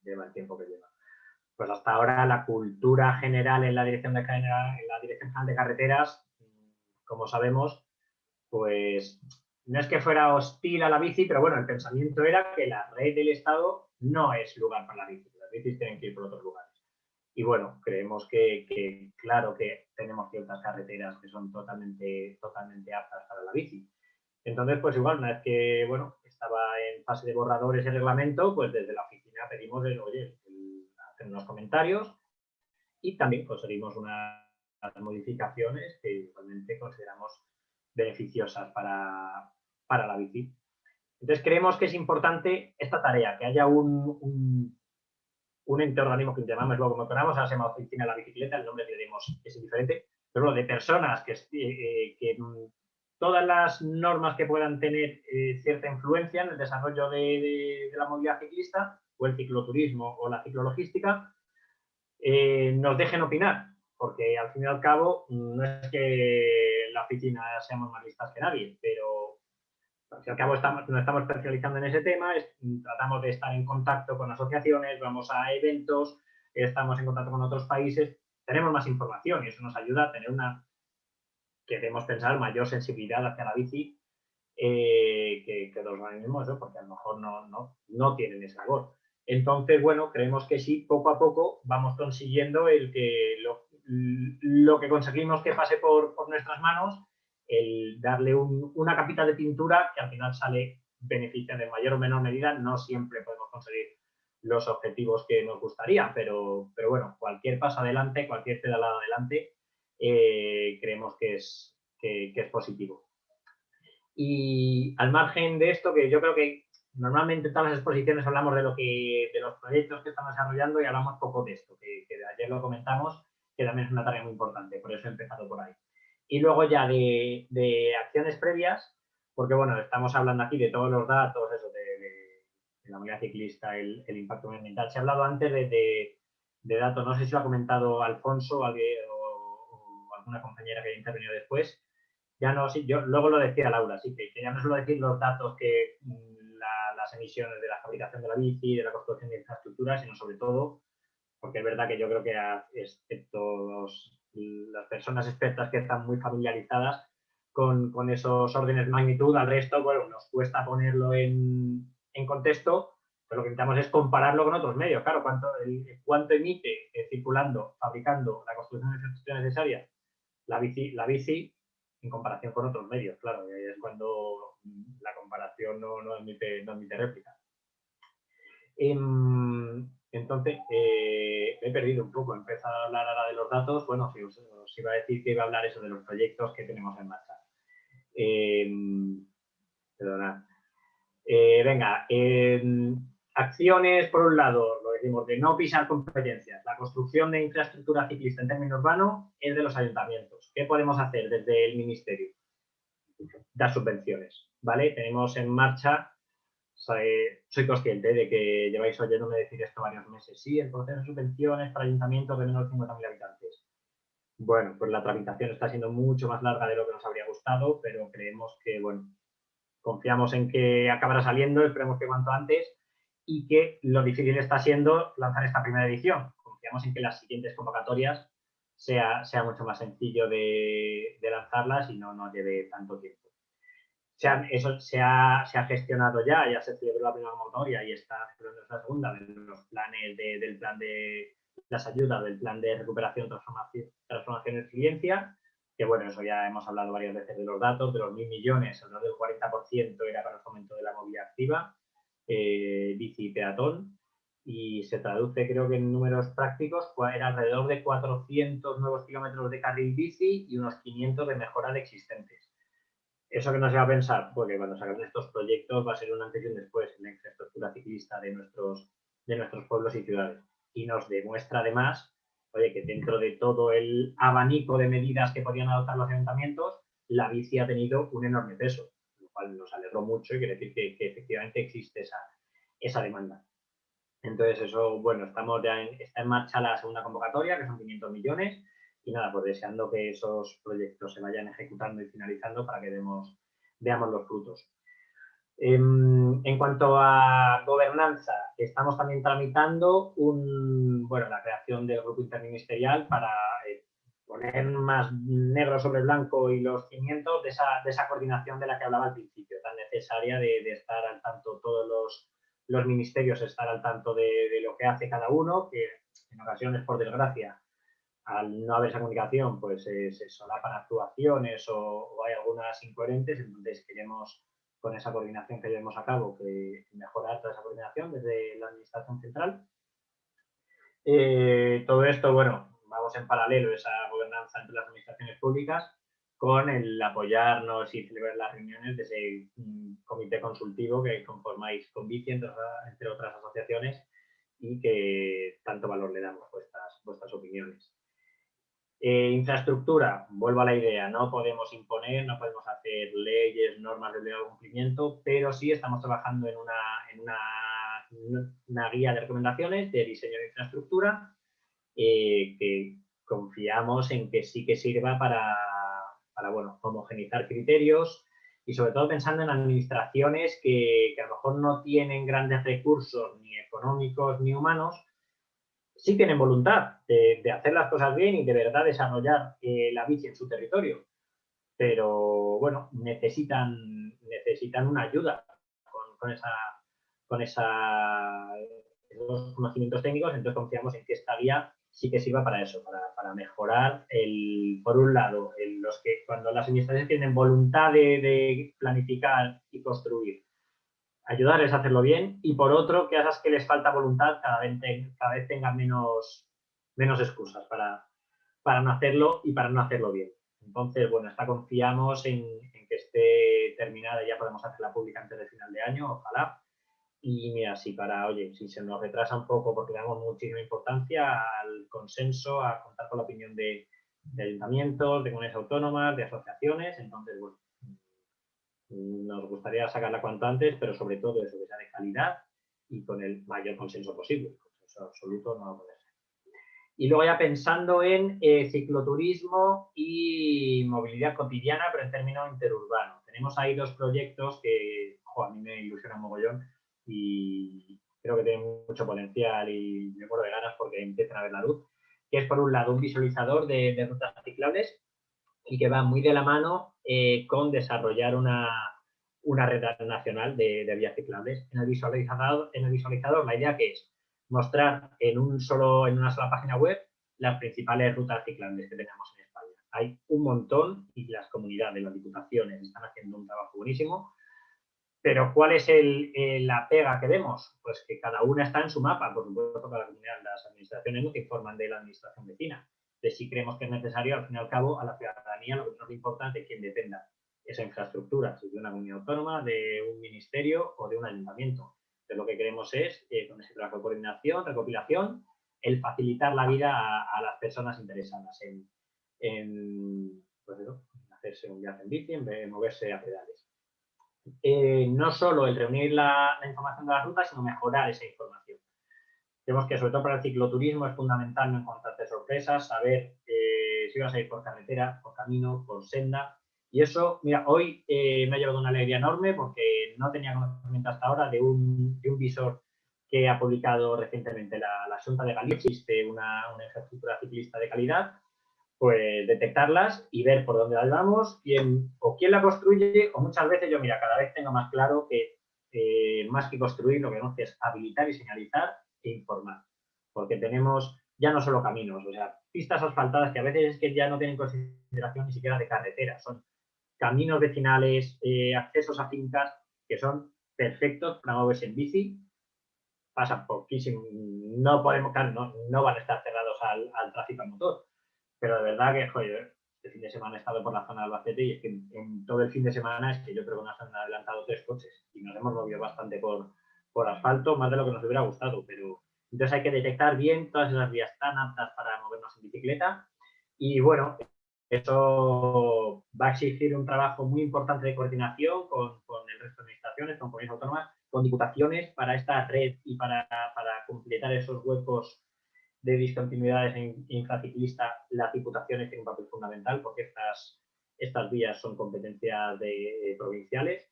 lleva el tiempo que lleva. Pues hasta ahora la cultura general en la dirección de, en la dirección general de carreteras, como sabemos, pues no es que fuera hostil a la bici, pero bueno, el pensamiento era que la red del Estado no es lugar para la bici, las bicis tienen que ir por otros lugares. Y bueno, creemos que, claro que tenemos ciertas carreteras que son totalmente, totalmente aptas para la bici. Entonces, pues igual, una vez que, bueno, estaba en fase de borradores el reglamento, pues desde la oficina pedimos, el, oye, hacer unos comentarios y también conseguimos unas modificaciones que igualmente consideramos beneficiosas para, para la bici. Entonces creemos que es importante esta tarea, que haya un, un, ente organismo que llamamos luego como queramos, ahora se llama Oficina de la Bicicleta, el nombre que diremos es diferente, pero lo de personas que, eh, que todas las normas que puedan tener eh, cierta influencia en el desarrollo de, la movilidad ciclista o el cicloturismo o la ciclologística, eh, nos dejen opinar, porque al fin y al cabo no es que la oficina seamos más listas que nadie, pero al fin y al cabo estamos, nos estamos especializando en ese tema, tratamos de estar en contacto con asociaciones, vamos a eventos, estamos en contacto con otros países, tenemos más información y eso nos ayuda a tener una, queremos pensar, mayor sensibilidad hacia la bici eh, que, los organismos, porque a lo mejor no, no, no tienen ese labor. Entonces, bueno, creemos que sí, poco a poco vamos consiguiendo el que lo, lo que conseguimos que pase por, nuestras manos, el darle una capita de pintura que al final sale beneficia de mayor o menor medida, no siempre podemos conseguir los objetivos que nos gustaría, pero, pero bueno, cualquier paso adelante, cualquier pedalada adelante, eh, creemos que es, que, es positivo. Y al margen de esto, que yo creo que normalmente en todas las exposiciones hablamos de, lo que, de los proyectos que estamos desarrollando y hablamos poco de esto, que, ayer lo comentamos, que también es una tarea muy importante, por eso he empezado por ahí. Y luego ya de, acciones previas, porque bueno, estamos hablando aquí de todos los datos, eso, de, la movilidad ciclista, el, impacto ambiental. Se ha hablado antes de, datos, no sé si lo ha comentado Alfonso o, alguna compañera que haya intervenido después. Ya no, sí, yo luego lo decía Laura, sí, que, ya no suelo decir los datos que mm, las emisiones de la fabricación de la bici, de la construcción de infraestructuras, sino sobre todo porque es verdad que yo creo que excepto las personas expertas que están muy familiarizadas con, esos órdenes de magnitud, al resto, bueno, nos cuesta ponerlo en, contexto, pero lo que intentamos es compararlo con otros medios. Claro, cuánto, cuánto emite eh, circulando, fabricando la construcción de infraestructura necesaria la bici, la bici en comparación con otros medios, claro, y ahí es cuando la comparación no, no, admite, no admite réplica. Em, entonces, eh, he perdido un poco, he empezado a hablar ahora de los datos, bueno, si os, iba a decir que iba a hablar eso de los proyectos que tenemos en marcha. Eh, perdona. Venga, acciones, por un lado, lo decimos, de no pisar competencias. La construcción de infraestructura ciclista en términos urbanos es de los ayuntamientos. ¿Qué podemos hacer desde el Ministerio? Dar subvenciones, ¿vale? Tenemos en marcha soy, consciente de que lleváis oyéndome decir esto varios meses. Sí, el proceso de subvenciones para ayuntamientos de menos de 50.000 habitantes. Bueno, pues la tramitación está siendo mucho más larga de lo que nos habría gustado, pero creemos que, bueno, confiamos en que acabará saliendo, esperemos que cuanto antes, y que lo difícil está siendo lanzar esta primera edición. Confiamos en que las siguientes convocatorias sea, sea mucho más sencillo de, de lanzarlas y no nos lleve tanto tiempo eso se ha, gestionado ya, ya se celebró la primera convocatoria y está celebrando la segunda de los planes del plan de las ayudas, del plan de recuperación, transformación, transformación y resiliencia, que bueno, eso ya hemos hablado varias veces de los datos, de los mil millones, alrededor del 40% era para el fomento de la movilidad activa, eh, bici y peatón, y se traduce creo que en números prácticos, era alrededor de 400 nuevos kilómetros de carril bici y unos 500 de mejora de existentes. ¿Eso que nos lleva a pensar? Porque cuando salgan estos proyectos va a ser un antes y un después en la infraestructura ciclista de nuestros, de nuestros pueblos y ciudades. Y nos demuestra además, oye, que dentro de todo el abanico de medidas que podían adoptar los ayuntamientos, la bici ha tenido un enorme peso. Cual nos alegró mucho y quiere decir que, efectivamente existe esa, esa demanda. Entonces eso, bueno, estamos ya en, está en marcha la segunda convocatoria, que son 500 millones, y nada, pues deseando que esos proyectos se vayan ejecutando y finalizando para que demos, veamos los frutos. Em, en, cuanto a gobernanza, estamos también tramitando un, bueno, la creación del grupo interministerial para poner más negro sobre blanco y los cimientos de esa, de esa, coordinación de la que hablaba al principio, tan necesaria de, estar al tanto todos los, los, ministerios, estar al tanto de, de lo que hace cada uno, que en ocasiones, por desgracia, al no haber esa comunicación, pues se solapan actuaciones o, hay algunas incoherentes, entonces queremos, con esa coordinación que llevemos a cabo, que mejorar toda esa coordinación desde la Administración Central. Eh, todo esto, bueno, vamos en paralelo esa gobernanza entre las administraciones públicas con el apoyarnos y celebrar las reuniones de ese mm, comité consultivo que conformáis con Bici, entre, entre otras asociaciones, y que tanto valor le damos vuestras, vuestras opiniones. Eh, infraestructura, vuelvo a la idea, no podemos imponer, no podemos hacer leyes, normas de obligado cumplimiento, pero sí estamos trabajando en una, en una, una guía de recomendaciones de diseño de infraestructura eh, que confiamos en que sí que sirva para, para bueno, homogenizar criterios y sobre todo pensando en administraciones que, que a lo mejor no tienen grandes recursos ni económicos ni humanos, sí tienen voluntad de, hacer las cosas bien y de verdad desarrollar eh, la bici en su territorio. Pero bueno, necesitan, necesitan una ayuda con, esa, con esa, esos conocimientos técnicos, entonces confiamos en que esta guía sí que sirva para eso, para, mejorar, el, por un lado, los que cuando las administraciones tienen voluntad de planificar y construir ayudarles a hacerlo bien y por otro que esas que les falta voluntad cada vez, cada vez tengan menos, menos excusas para, para no hacerlo y para no hacerlo bien. Entonces, bueno, está confiamos en, que esté terminada y ya podemos hacerla pública antes del final de año, ojalá. Y mira, si para, oye, si se nos retrasa un poco porque damos muchísima importancia al consenso, a contar con la opinión de, ayuntamientos, de comunidades autónomas, de asociaciones, entonces, bueno, nos gustaría sacarla cuanto antes, pero sobre todo eso, que sea de calidad y con el mayor consenso posible. Consenso absoluto no va a poder ser. Y luego ya pensando en eh, cicloturismo y movilidad cotidiana, pero en términos interurbano. Tenemos ahí dos proyectos que a mí me ilusionan mogollón y creo que tienen mucho potencial y me muero de ganas porque empiezan a ver la luz, que es por un lado un visualizador de, de rutas ciclables y que va muy de la mano eh, con desarrollar una, una red nacional de, de, vías ciclables. En el, visualizador, en el visualizador la idea que es mostrar en, un solo, en una sola página web las principales rutas ciclables que tenemos en España. Hay un montón y las comunidades, las diputaciones están haciendo un trabajo buenísimo. Pero ¿cuál es la pega que vemos? Pues que cada una está en su mapa, por supuesto, cada comunidad, las administraciones no te informan de la administración vecina de si creemos que es necesario, al fin y al cabo, a la ciudadanía lo que nos importa es de quién dependa esa infraestructura, si de una comunidad autónoma, de un ministerio o de un ayuntamiento. Entonces, lo que queremos es, eh, con ese trabajo de coordinación, recopilación, el facilitar la vida a, las personas interesadas en, en, pues hacerse un viaje en bici, en moverse a pedales. Eh, no solo el reunir la, la información de las rutas, sino mejorar esa información. Vemos que sobre todo para el cicloturismo es fundamental no encontrarte sorpresas, saber eh, si vas a ir por carretera, por camino, por senda. Y eso, mira, hoy eh, me ha llevado una alegría enorme porque no tenía conocimiento hasta ahora de un, visor que ha publicado recientemente la, la de Galicia. Existe una, una, infraestructura ciclista de calidad, pues detectarlas y ver por dónde las vamos, quién, o quién la construye, o muchas veces yo, mira, cada vez tengo más claro que eh, más que construir, lo que tenemos que es habilitar y señalizar informar. Porque tenemos ya no solo caminos, o sea, pistas asfaltadas que a veces es que ya no tienen consideración ni siquiera de carretera, son caminos vecinales, eh, accesos a fincas que son perfectos para moverse en bici, pasa poquísimo, no podemos, no, no van a estar cerrados al, al tráfico a motor, pero de verdad que, joder, este fin de semana he estado por la zona de Albacete y es que en, todo el fin de semana es que yo creo que nos han adelantado tres coches y nos hemos movido bastante por, por asfalto, más de lo que nos hubiera gustado, pero entonces hay que detectar bien todas esas vías tan aptas para movernos en bicicleta y bueno, eso va a exigir un trabajo muy importante de coordinación con, el resto de administraciones, con comunidades autónomas, con diputaciones para esta red y para, completar esos huecos de discontinuidades en infraciclista, las diputaciones tienen un papel fundamental porque estas, estas vías son competencias de, provinciales.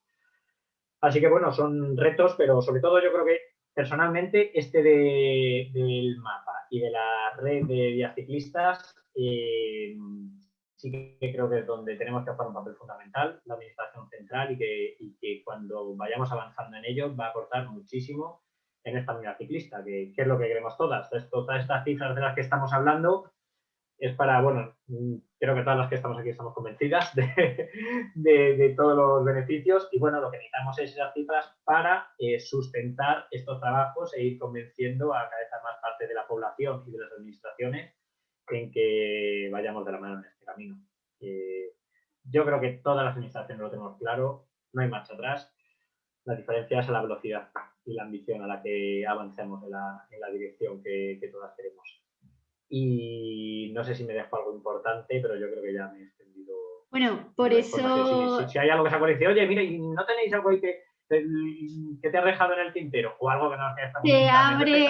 Así que bueno, son retos, pero sobre todo yo creo que personalmente este del mapa y de la red de vías ciclistas eh, sí que creo que es donde tenemos que jugar un papel fundamental, la administración central, y que, cuando vayamos avanzando en ello va a aportar muchísimo en esta unidad ciclista, que, es lo que queremos todas. todas estas cifras de las que estamos hablando es para, bueno, creo que todas las que estamos aquí estamos convencidas (laughs) de, todos los beneficios y bueno, lo que necesitamos es esas cifras para eh, sustentar estos trabajos e ir convenciendo a cada vez más parte de la población y de las administraciones en que vayamos de la mano en este camino. Eh, yo creo que todas las administraciones lo tenemos claro, no hay marcha atrás. La diferencia es la velocidad y la ambición a la que avancemos en la, dirección que, todas queremos. Y no sé si me dejo algo importante, pero yo creo que ya me he extendido. Bueno, por eso... Si, hay algo que se acuerde, oye, mire, ¿no tenéis algo ahí que, que te ha dejado en el tintero? O algo que no Te abre...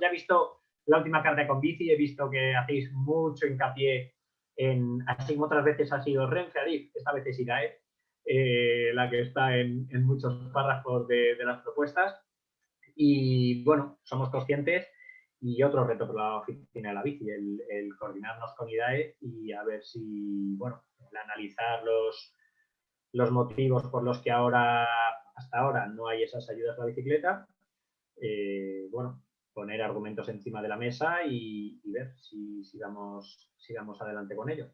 Ya he visto la última carta con bici he visto que hacéis mucho hincapié en, así como otras veces ha sido Renfe esta vez es IGAE, eh, la que está en, muchos párrafos de, las propuestas. Y bueno, somos conscientes y otro reto para la oficina de la bici, el, coordinarnos con IDAE y a ver si, bueno, el analizar los, los motivos por los que ahora, hasta ahora, no hay esas ayudas a la bicicleta. Eh, bueno, poner argumentos encima de la mesa y, ver si, si, vamos, adelante con ello.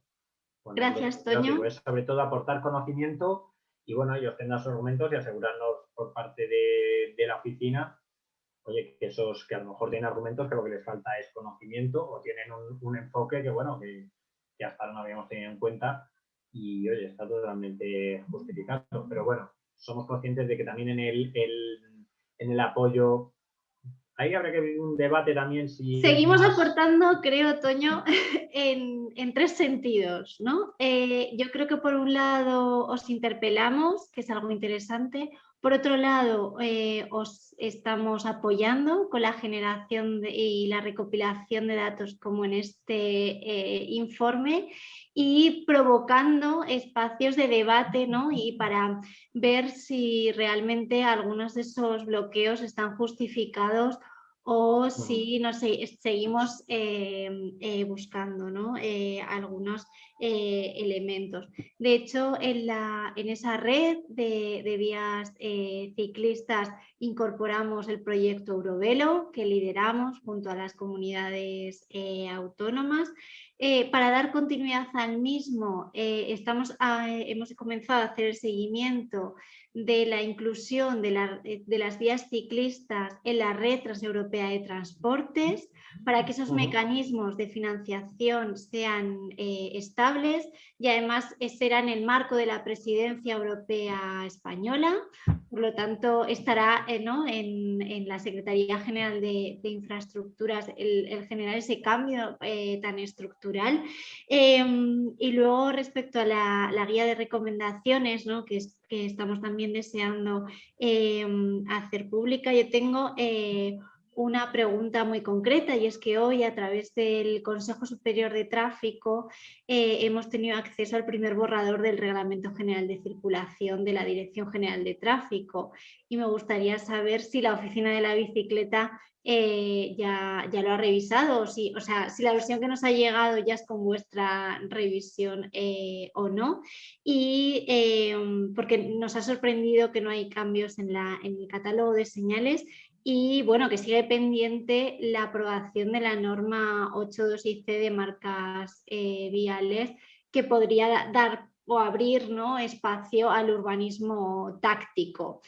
Gracias, Toño. sobre todo aportar conocimiento y bueno, ellos tengan sus argumentos y asegurarnos por parte de, la oficina, oye, que esos que a lo mejor tienen argumentos que lo que les falta es conocimiento o tienen un, enfoque que bueno, que, hasta ahora no habíamos tenido en cuenta y oye, está totalmente justificado. Pero bueno, somos conscientes de que también en el, en el apoyo ahí habrá que ver un debate también si... Seguimos aportando, creo, Toño, (laughs) en, tres sentidos, ¿no? Eh, yo creo que por un lado os interpelamos, que es algo interesante, por otro lado, eh, os estamos apoyando con la generación y la recopilación de datos como en este eh, informe y provocando espacios de debate ¿no? y para ver si realmente algunos de esos bloqueos están justificados o si no sé, seguimos eh, buscando ¿no? algunos eh, elementos. De hecho, en, la, en esa red de, de vías ciclistas incorporamos el proyecto Eurovelo que lideramos junto a las comunidades autónomas. para dar continuidad al mismo, estamos hemos comenzado a hacer el seguimiento de la inclusión de, las vías ciclistas en la red transeuropea de transportes para que esos mecanismos de financiación sean eh, y además será en el marco de la presidencia europea española, por lo tanto estará eh, en, la Secretaría General de, Infraestructuras el, generar ese cambio eh, tan estructural. Em, y luego respecto a la, guía de recomendaciones, que es que estamos también deseando em, hacer pública. Yo tengo eh, una pregunta muy concreta y es que hoy a través del Consejo Superior de Tráfico eh, hemos tenido acceso al primer borrador del Reglamento General de Circulación de la Dirección General de Tráfico y me gustaría saber si la Oficina de la Bicicleta eh, ya, ya, lo ha revisado, o, si, o sea, si la versión que nos ha llegado ya es con vuestra revisión eh, o no, y porque nos ha sorprendido que no hay cambios en, la, en el catálogo de señales y bueno, que sigue pendiente la aprobación de la norma 8.2 c de marcas eh, viales que podría dar o abrir ¿no? espacio al urbanismo táctico.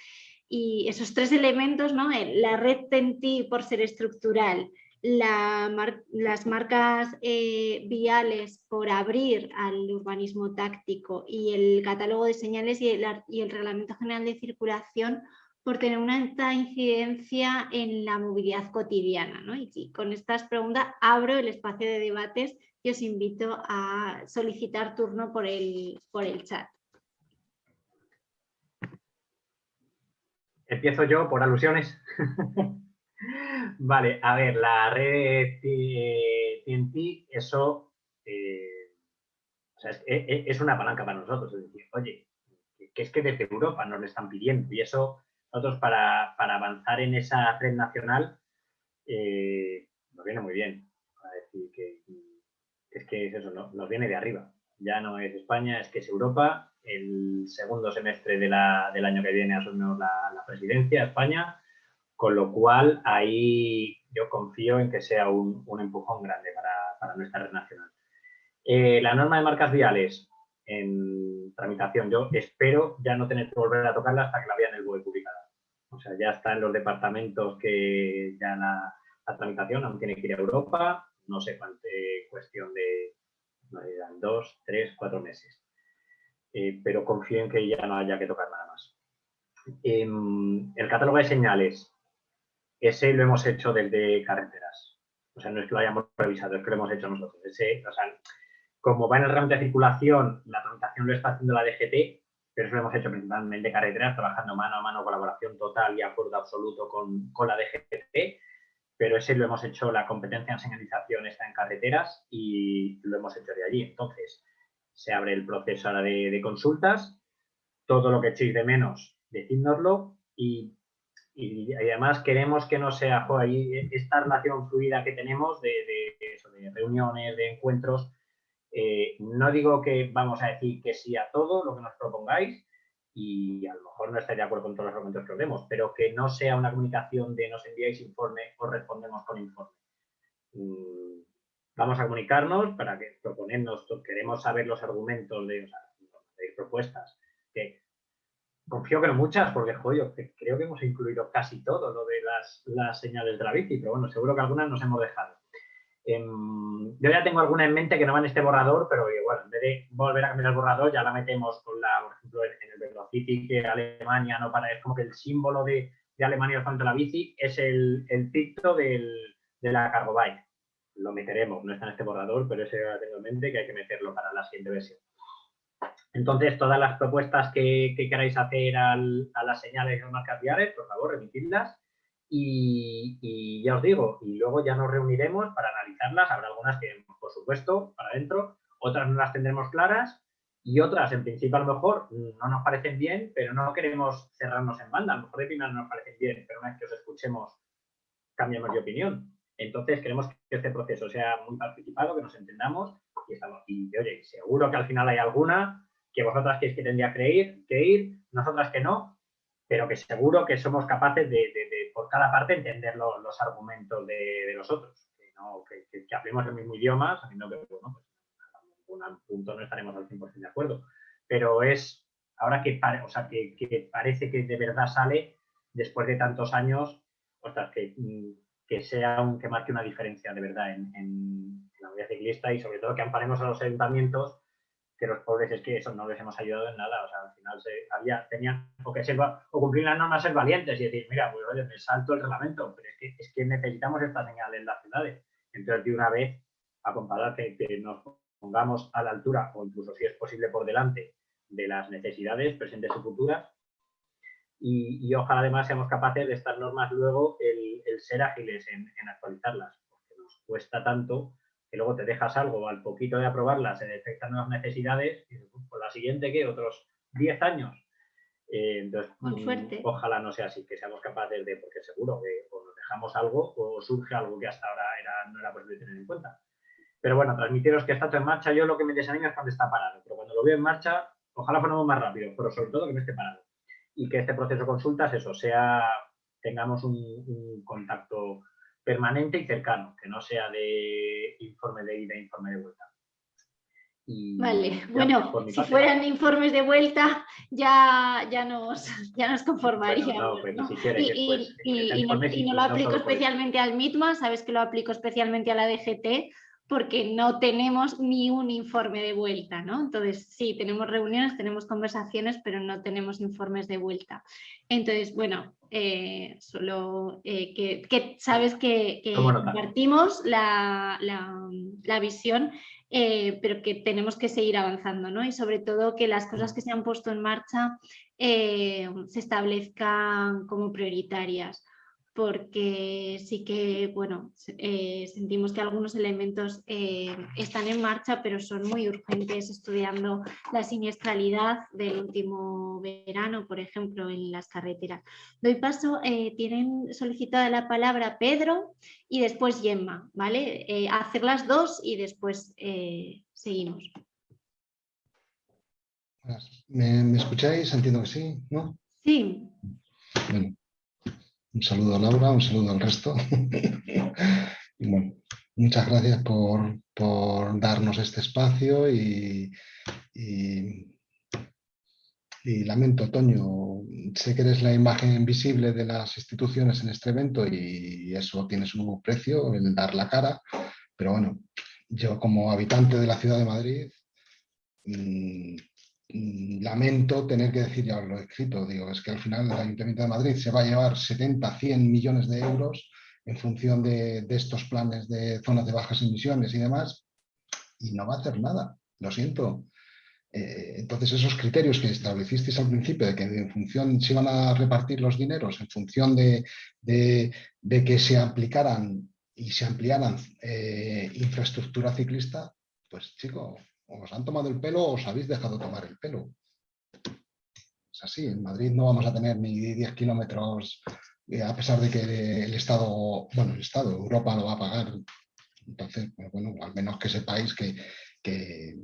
Y esos tres elementos, ¿no? La red TENTI por ser estructural, las marcas eh, viales por abrir al urbanismo táctico y el catálogo de señales y el Reglamento General de Circulación por tener una alta incidencia en la movilidad cotidiana. Y con estas preguntas abro el espacio de debates y os invito a solicitar turno por el, por el chat. Empiezo yo por alusiones. (laughs) vale, a ver, la red TNT, eso eh, es, una palanca para nosotros. Es decir, oye, que es que desde Europa nos lo están pidiendo y eso nosotros para, avanzar en esa red nacional eh, nos viene muy bien. decir que es que eso, nos viene de arriba. Ya no es España, es que es Europa. El segundo semestre del año que viene asumimos la, la presidencia España, con lo cual ahí yo confío en que sea un, empujón grande para, nuestra red nacional. Eh, la norma de marcas viales en tramitación, yo espero ya no tener que volver a tocarla hasta que la vea en el BOE publicada. O sea, ya está en los departamentos que ya la, tramitación aún tiene que ir a Europa, no sé cuánto, cuestión de dos, tres, cuatro meses. Eh, pero confío en que ya no haya que tocar nada más. Em, el catálogo de señales, ese lo hemos hecho desde carreteras. O sea, no es que lo hayamos revisado, es que lo hemos hecho nosotros. Ese, o sea, como va en el herramienta de circulación, la tramitación lo está haciendo la DGT, pero eso lo hemos hecho principalmente de carreteras, trabajando mano a mano, colaboración total y acuerdo absoluto con, con la DGT, pero ese lo hemos hecho, la competencia en señalización está en carreteras y lo hemos hecho de allí. Entonces, se abre el proceso ahora de, consultas, todo lo que echéis de menos, decídnoslo y, además queremos que no sea esta relación fluida que tenemos de, reuniones, de encuentros. Eh, no digo que vamos a decir que sí a todo lo que nos propongáis, y a lo mejor no estáis de acuerdo con todos los argumentos que os demos, pero que no sea una comunicación de nos enviáis informe o respondemos con informe. Mm, vamos a comunicarnos para que proponernos, queremos saber los argumentos de, propuestas, que confío que no muchas, porque joder, creo que hemos incluido casi todo lo de las, las señales de la bici, pero bueno, seguro que algunas nos hemos dejado. Em, yo ya tengo alguna en mente que no va en este borrador, pero igual, en vez de volver a cambiar el borrador, ya la metemos con la, por ejemplo, en, el Velocity, que Alemania no para, es como que el símbolo de, de Alemania frente a la bici es el, el picto del, de la cargo bike. Lo meteremos, no está en este borrador, pero ese ya tengo en mente que hay que meterlo para la siguiente versión. Entonces, todas las propuestas que, que queráis hacer al, a las señales y las marcas viales, por favor, remitidlas y, ya os digo, y luego ya nos reuniremos para analizarlas. Habrá algunas que, por supuesto, para adentro, otras no las tendremos claras y otras, en principio, a lo mejor no nos parecen bien, pero no queremos cerrarnos en banda. A lo mejor de primera no nos parecen bien, pero una vez que os escuchemos, cambiamos de opinión. Entonces, queremos que este proceso sea muy participado, que nos entendamos y, estamos, y oye, seguro que al final hay alguna que vosotras queréis que tendría que ir, que ir, nosotras que no, pero que seguro que somos capaces de, por cada parte, entender los argumentos de, los otros. Que, que, hablemos el mismo idioma, sabiendo que, bueno, pues, en algún punto no estaremos al 100% de acuerdo. Pero es, ahora que, o sea, que, parece que de verdad sale, después de tantos años, ostras, que, que sea un, que marque una diferencia de verdad en, en la vida ciclista y sobre todo que amparemos a los ayuntamientos que los pobres es que eso no les hemos ayudado en nada. O sea, al final se, había, tenían o que ser, o cumplir las normas, ser valientes y decir, mira, pues oye, me salto el reglamento, pero es que, es que necesitamos esta señal en las ciudades. Entonces, de una vez, a comparar que, nos pongamos a la altura, o incluso si es posible por delante, de las necesidades presentes y futuras. Y, ojalá además seamos capaces de estas normas luego el, ser ágiles en actualizarlas, porque nos cuesta tanto que luego te dejas algo al poquito de aprobarla, se detectan nuevas necesidades y por la siguiente, ¿qué? Otros 10 años. Eh, entonces, mm, ojalá no sea así, que seamos capaces de, porque seguro que o nos dejamos algo o surge algo que hasta ahora era, no era posible tener en cuenta. Pero bueno, transmitiros que está todo en marcha. Yo lo que me desanima es cuando está parado, pero cuando lo veo en marcha, ojalá fuéramos más rápido, pero sobre todo que no esté parado. Y que este proceso de consultas, eso, sea, tengamos un contacto permanente y cercano, que no sea de informe de ida, informe de vuelta. vale, bueno, si fueran informes de vuelta ya, ya, nos, (laughs) ya nos conformaríamos. y, no, lo aplico especialmente al MITMA, sabes que lo aplico especialmente a la DGT, porque no tenemos ni un informe de vuelta, ¿no? Entonces, sí, tenemos reuniones, tenemos conversaciones, pero no tenemos informes de vuelta. Entonces, bueno, eh, solo eh, que, sabes que, compartimos la, visión, eh, pero que tenemos que seguir avanzando, ¿no? Y sobre todo que las cosas que se han puesto en marcha se establezcan como prioritarias porque sí que, bueno, eh, sentimos que algunos elementos eh, están en marcha, pero son muy urgentes estudiando la siniestralidad del último verano, por ejemplo, en las carreteras. Doy paso, eh, tienen solicitada la palabra Pedro y después Gemma, ¿vale? hacer las dos y después seguimos. ¿Me, ¿Me, escucháis? Entiendo que sí, ¿no? Sí. Bueno, un saludo a Laura, un saludo al resto. (laughs) y bueno, muchas gracias por, darnos este espacio y, lamento, Toño, sé que eres la imagen visible de las instituciones en este evento y eso tiene su precio, el dar la cara, pero bueno, yo como habitante de la ciudad de Madrid Mm, lamento tener que decir, ya lo he escrito, digo, es que al final el Ayuntamiento de Madrid se va a llevar 70, 100 millones de euros en función de, estos planes de zonas de bajas emisiones y demás, y no va a hacer nada, lo siento. Eh, entonces esos criterios que establecisteis al principio de que en función se iban a repartir los dineros, en función de, que se aplicaran y se ampliaran eh, infraestructura ciclista, pues chico, os han tomado el pelo o os habéis dejado tomar el pelo. Es así, en Madrid no vamos a tener ni 10 kilómetros, eh, a pesar de que el Estado, bueno, el Estado, Europa lo va a pagar. Entonces, pues bueno, al menos que sepáis que, que,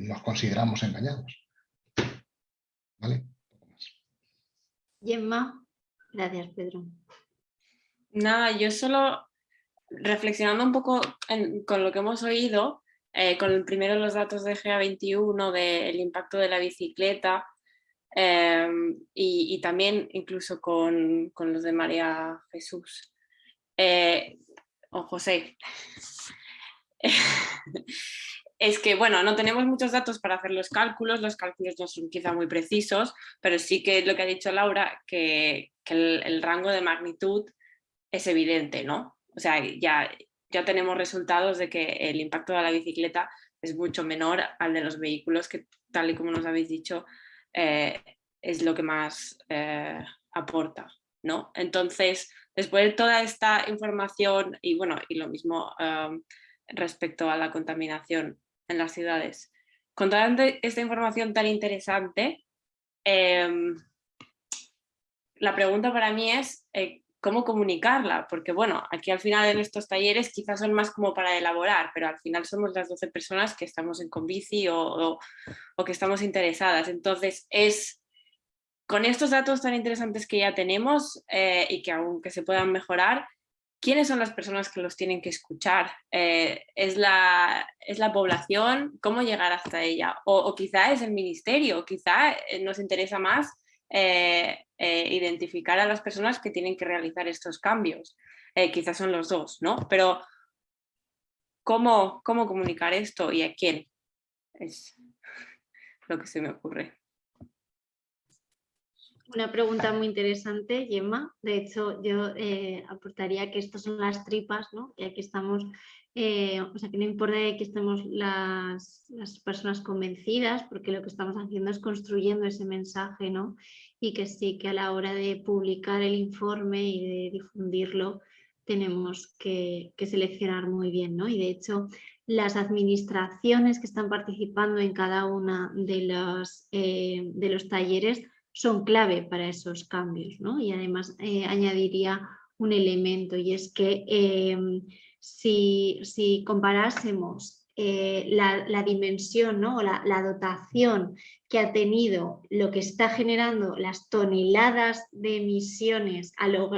nos consideramos engañados. ¿Vale? Gemma, gracias Pedro. Nada, yo solo reflexionando un poco con lo que hemos oído, eh, con primero los datos de GA21 del impacto de la bicicleta em, y, también incluso con, los de María Jesús eh, o José. (laughs) es que, bueno, no tenemos muchos datos para hacer los cálculos, los cálculos no son quizá muy precisos, pero sí que lo que ha dicho Laura, que, el rango de magnitud es evidente, ¿no? O sea, ya, ya tenemos resultados de que el impacto de la bicicleta es mucho menor al de los vehículos, que tal y como nos habéis dicho, eh, es lo que más eh, aporta. ¿no? Entonces, después de toda esta información y bueno, y lo mismo respecto a la contaminación en las ciudades, con toda esta información tan interesante, em, la pregunta para mí es eh, cómo comunicarla, porque bueno, aquí al final en estos talleres quizás son más como para elaborar, pero al final somos las 12 personas que estamos en Convici o, o, que estamos interesadas. Entonces es con estos datos tan interesantes que ya tenemos eh, y que aunque se puedan mejorar, ¿quiénes son las personas que los tienen que escuchar? Eh, ¿es, la, ¿Es la población? ¿Cómo llegar hasta ella? O, o quizá es el ministerio, quizá eh, nos interesa más eh, eh, identificar a las personas que tienen que realizar estos cambios. Eh, quizás son los dos, ¿no? Pero ¿cómo, ¿cómo comunicar esto y a quién? Es lo que se me ocurre. Una pregunta muy interesante, Gemma. De hecho, yo aportaría que estas son las tripas, ¿no? Y aquí estamos eh, o sea, que no importa que estemos las, personas convencidas, porque lo que estamos haciendo es construyendo ese mensaje, ¿no? Y que sí, que a la hora de publicar el informe y de difundirlo, tenemos que, seleccionar muy bien, ¿no? Y de hecho, las administraciones que están participando en cada una de los, eh, de los talleres son clave para esos cambios, ¿no? Y además eh, añadiría un elemento y es que si, comparásemos eh, la, dimensión o la, dotación que ha tenido lo que está generando las toneladas de emisiones a lo,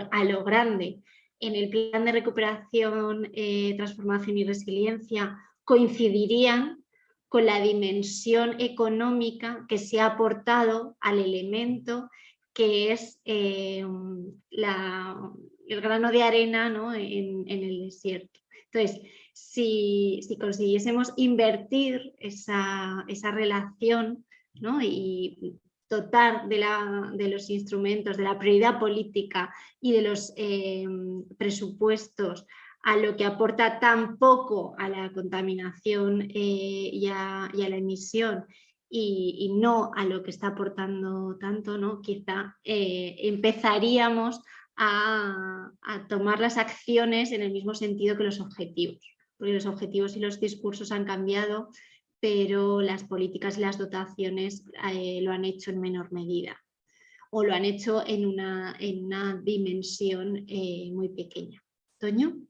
grande en el plan de recuperación, eh, transformación y resiliencia, coincidirían con la dimensión económica que se ha aportado al elemento que es eh, el grano de arena en, el desierto. Entonces, si, consiguiésemos invertir esa, relación y dotar de, de, los instrumentos, de la prioridad política y de los eh, presupuestos a lo que aporta tan poco a la contaminación eh, y, a, la emisión y, no a lo que está aportando tanto, ¿no? quizá eh, empezaríamos a, tomar las acciones en el mismo sentido que los objetivos, porque los objetivos y los discursos han cambiado, pero las políticas y las dotaciones eh, lo han hecho en menor medida o lo han hecho en una, en una dimensión muy pequeña. Toño.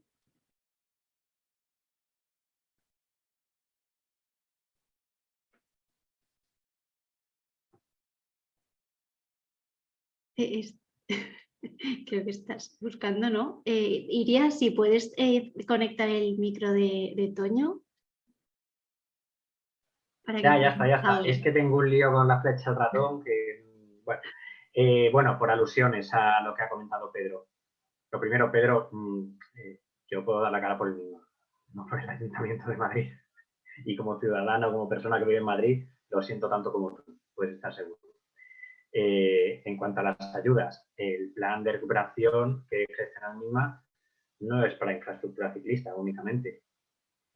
Eh, (laughs) creo que estás buscando, ¿no? Eh, Iria, si puedes eh, conectar el micro de, Toño. ya, ya está, ya está. Es que tengo un lío con la flecha del ratón que, bueno, bueno, por alusiones a lo que ha comentado Pedro. Lo primero, Pedro, mm, yo puedo dar la cara por el mismo, no por el Ayuntamiento de Madrid. Y como ciudadano, como persona que vive en Madrid, lo siento tanto como tú, puedes estar seguro. Eh, en cuanto a las ayudas, el plan de recuperación que gestiona MIMA no es para infraestructura ciclista únicamente.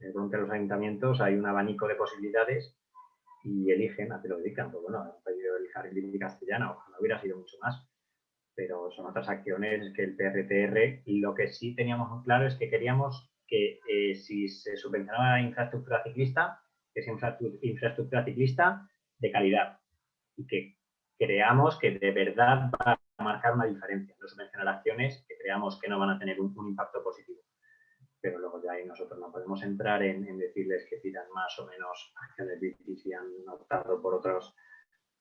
Entre los ayuntamientos hay un abanico de posibilidades y eligen a qué lo dedican. Pues bueno, han pedido el jardín castellano, ojalá hubiera sido mucho más, pero son otras acciones que el PRTR. Lo que sí teníamos claro es que queríamos que eh, si se subvencionaba infraestructura ciclista, que sea infraestructura ciclista de calidad y que creamos que de verdad va a marcar una diferencia. No subvencionar acciones que creamos que no van a tener un, impacto positivo. Pero luego ya ahí nosotros no podemos entrar en, decirles que tiran más o menos acciones y han optado por otros,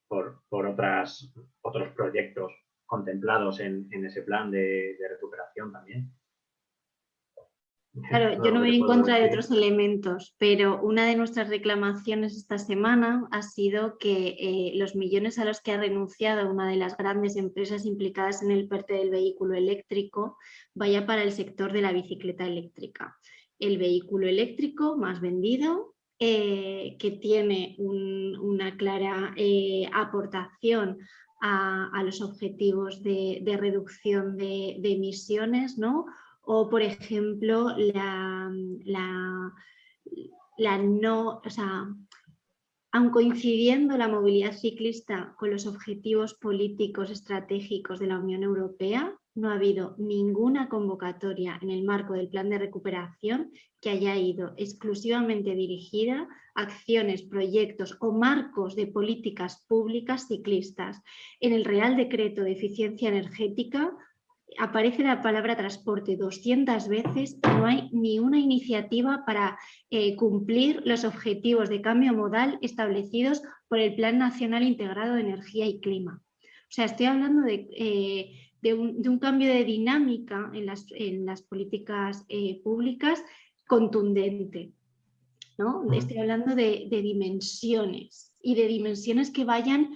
por, otras, otros proyectos contemplados en, ese plan de recuperación también. Claro, yo no voy en contra de otros elementos, pero una de nuestras reclamaciones esta semana ha sido que eh, los millones a los que ha renunciado una de las grandes empresas implicadas en el PERTE del vehículo eléctrico vaya para el sector de la bicicleta eléctrica. El vehículo eléctrico más vendido, eh, que tiene una clara eh, aportación a, los objetivos de, reducción de, de emisiones, ¿no? O por ejemplo la, la, no, o sea, aun coincidiendo la movilidad ciclista con los objetivos políticos estratégicos de la Unión Europea, no ha habido ninguna convocatoria en el marco del plan de recuperación que haya ido exclusivamente dirigida a acciones, proyectos o marcos de políticas públicas ciclistas. En el Real Decreto de Eficiencia Energética aparece la palabra transporte 200 veces y no hay ni una iniciativa para eh, cumplir los objetivos de cambio modal establecidos por el Plan Nacional Integrado de Energía y Clima. O sea, estoy hablando de, eh, un, cambio de dinámica en las, políticas eh, públicas contundente. ¿no? Estoy hablando de, dimensiones y de dimensiones que vayan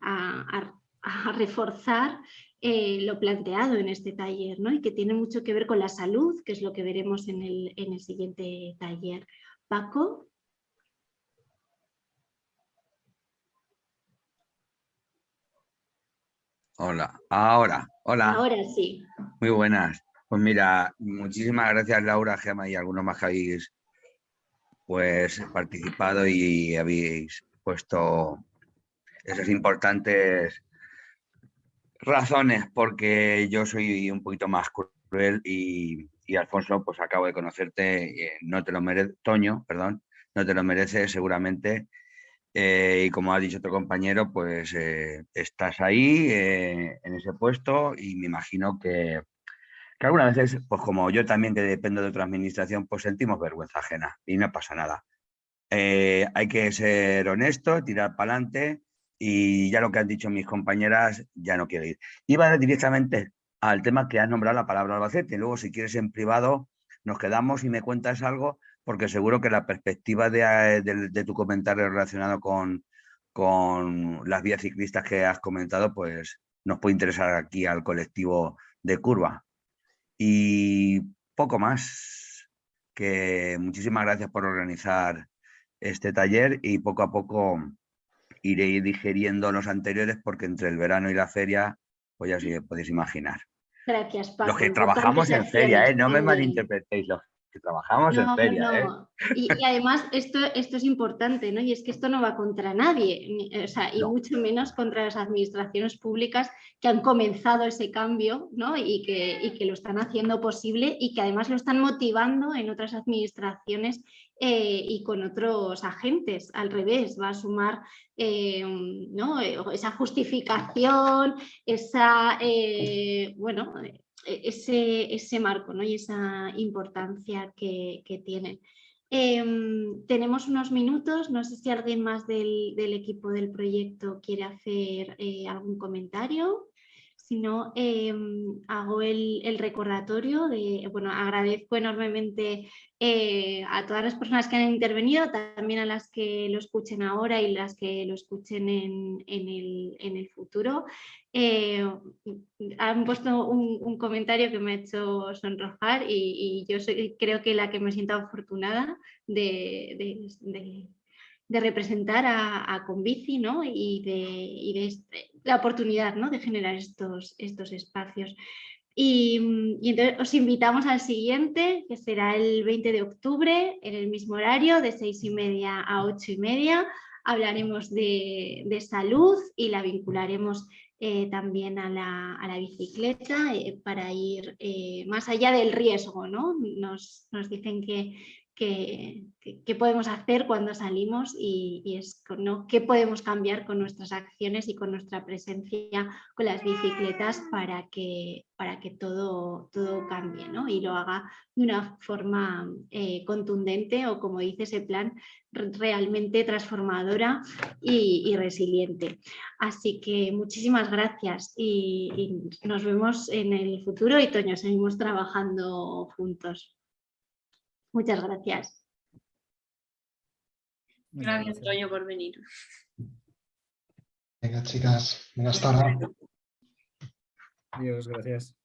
a, a reforzar eh, lo planteado en este taller ¿no? y que tiene mucho que ver con la salud, que es lo que veremos en el, en el siguiente taller. Paco. Hola, ahora, hola. Ahora sí. Muy buenas. Pues mira, muchísimas gracias Laura, Gema y algunos más que habéis pues, participado y habéis puesto esos importantes razones, porque yo soy un poquito más cruel y, Alfonso, pues acabo de conocerte, eh, no te lo merece, Toño, perdón, no te lo merece seguramente. Eh, y como ha dicho otro compañero, pues eh, estás ahí en ese puesto y me imagino que, que, algunas veces, pues como yo también que dependo de otra administración, pues sentimos vergüenza ajena y no pasa nada. hay que ser honesto, tirar para adelante y ya lo que han dicho mis compañeras, ya no quiero ir. Iba directamente al tema que has nombrado la palabra Albacete. Luego, si quieres en privado, nos quedamos y me cuentas algo, porque seguro que la perspectiva de, de, tu comentario relacionado con, con las vías ciclistas que has comentado, pues nos puede interesar aquí al colectivo de Curva. Y poco más. que muchísimas gracias por organizar este taller y poco a poco iré digeriendo los anteriores porque entre el verano y la feria, pues ya os podéis imaginar. Gracias, Paco. Los que trabajamos en feria, ¿eh? no me malinterpretéis, los que trabajamos en feria. ¿eh? Y, además esto, esto es importante, ¿no? Y es que esto no va contra nadie, o sea, y mucho menos contra las administraciones públicas que han comenzado ese cambio, ¿no? Y que, y que lo están haciendo posible y que además lo están motivando en otras administraciones eh, y con otros agentes. Al revés, va a sumar eh, ¿no? esa justificación, esa, bueno, ese, ese marco ¿no? y esa importancia que, que tienen. Em, tenemos unos minutos, no sé si alguien más del, del equipo del proyecto quiere hacer eh, algún comentario. Si no, em, hago el, el, recordatorio de, bueno, agradezco enormemente eh, a todas las personas que han intervenido, también a las que lo escuchen ahora y las que lo escuchen en, el, futuro. Eh, han puesto un, comentario que me ha hecho sonrojar y, yo creo que la que me siento afortunada de, representar a, Convici ¿no? y de, este, la oportunidad ¿no? de generar estos, estos espacios. Y, entonces os invitamos al siguiente, que será el 20 de octubre, en el mismo horario, de seis y media a ocho y media. Hablaremos de, salud y la vincularemos eh, también a la, bicicleta eh, para ir eh, más allá del riesgo. ¿no? Nos, nos dicen que, qué, podemos hacer cuando salimos y, es ¿no? qué podemos cambiar con nuestras acciones y con nuestra presencia con las bicicletas para que, para que todo, todo cambie ¿no? y lo haga de una forma eh, contundente o como dice ese plan, realmente transformadora y, resiliente. Así que muchísimas gracias y, y nos vemos en el futuro y Toño, seguimos trabajando juntos. Muchas gracias. Gracias, Toño, por venir. Venga, chicas, buenas tardes. Adiós, gracias.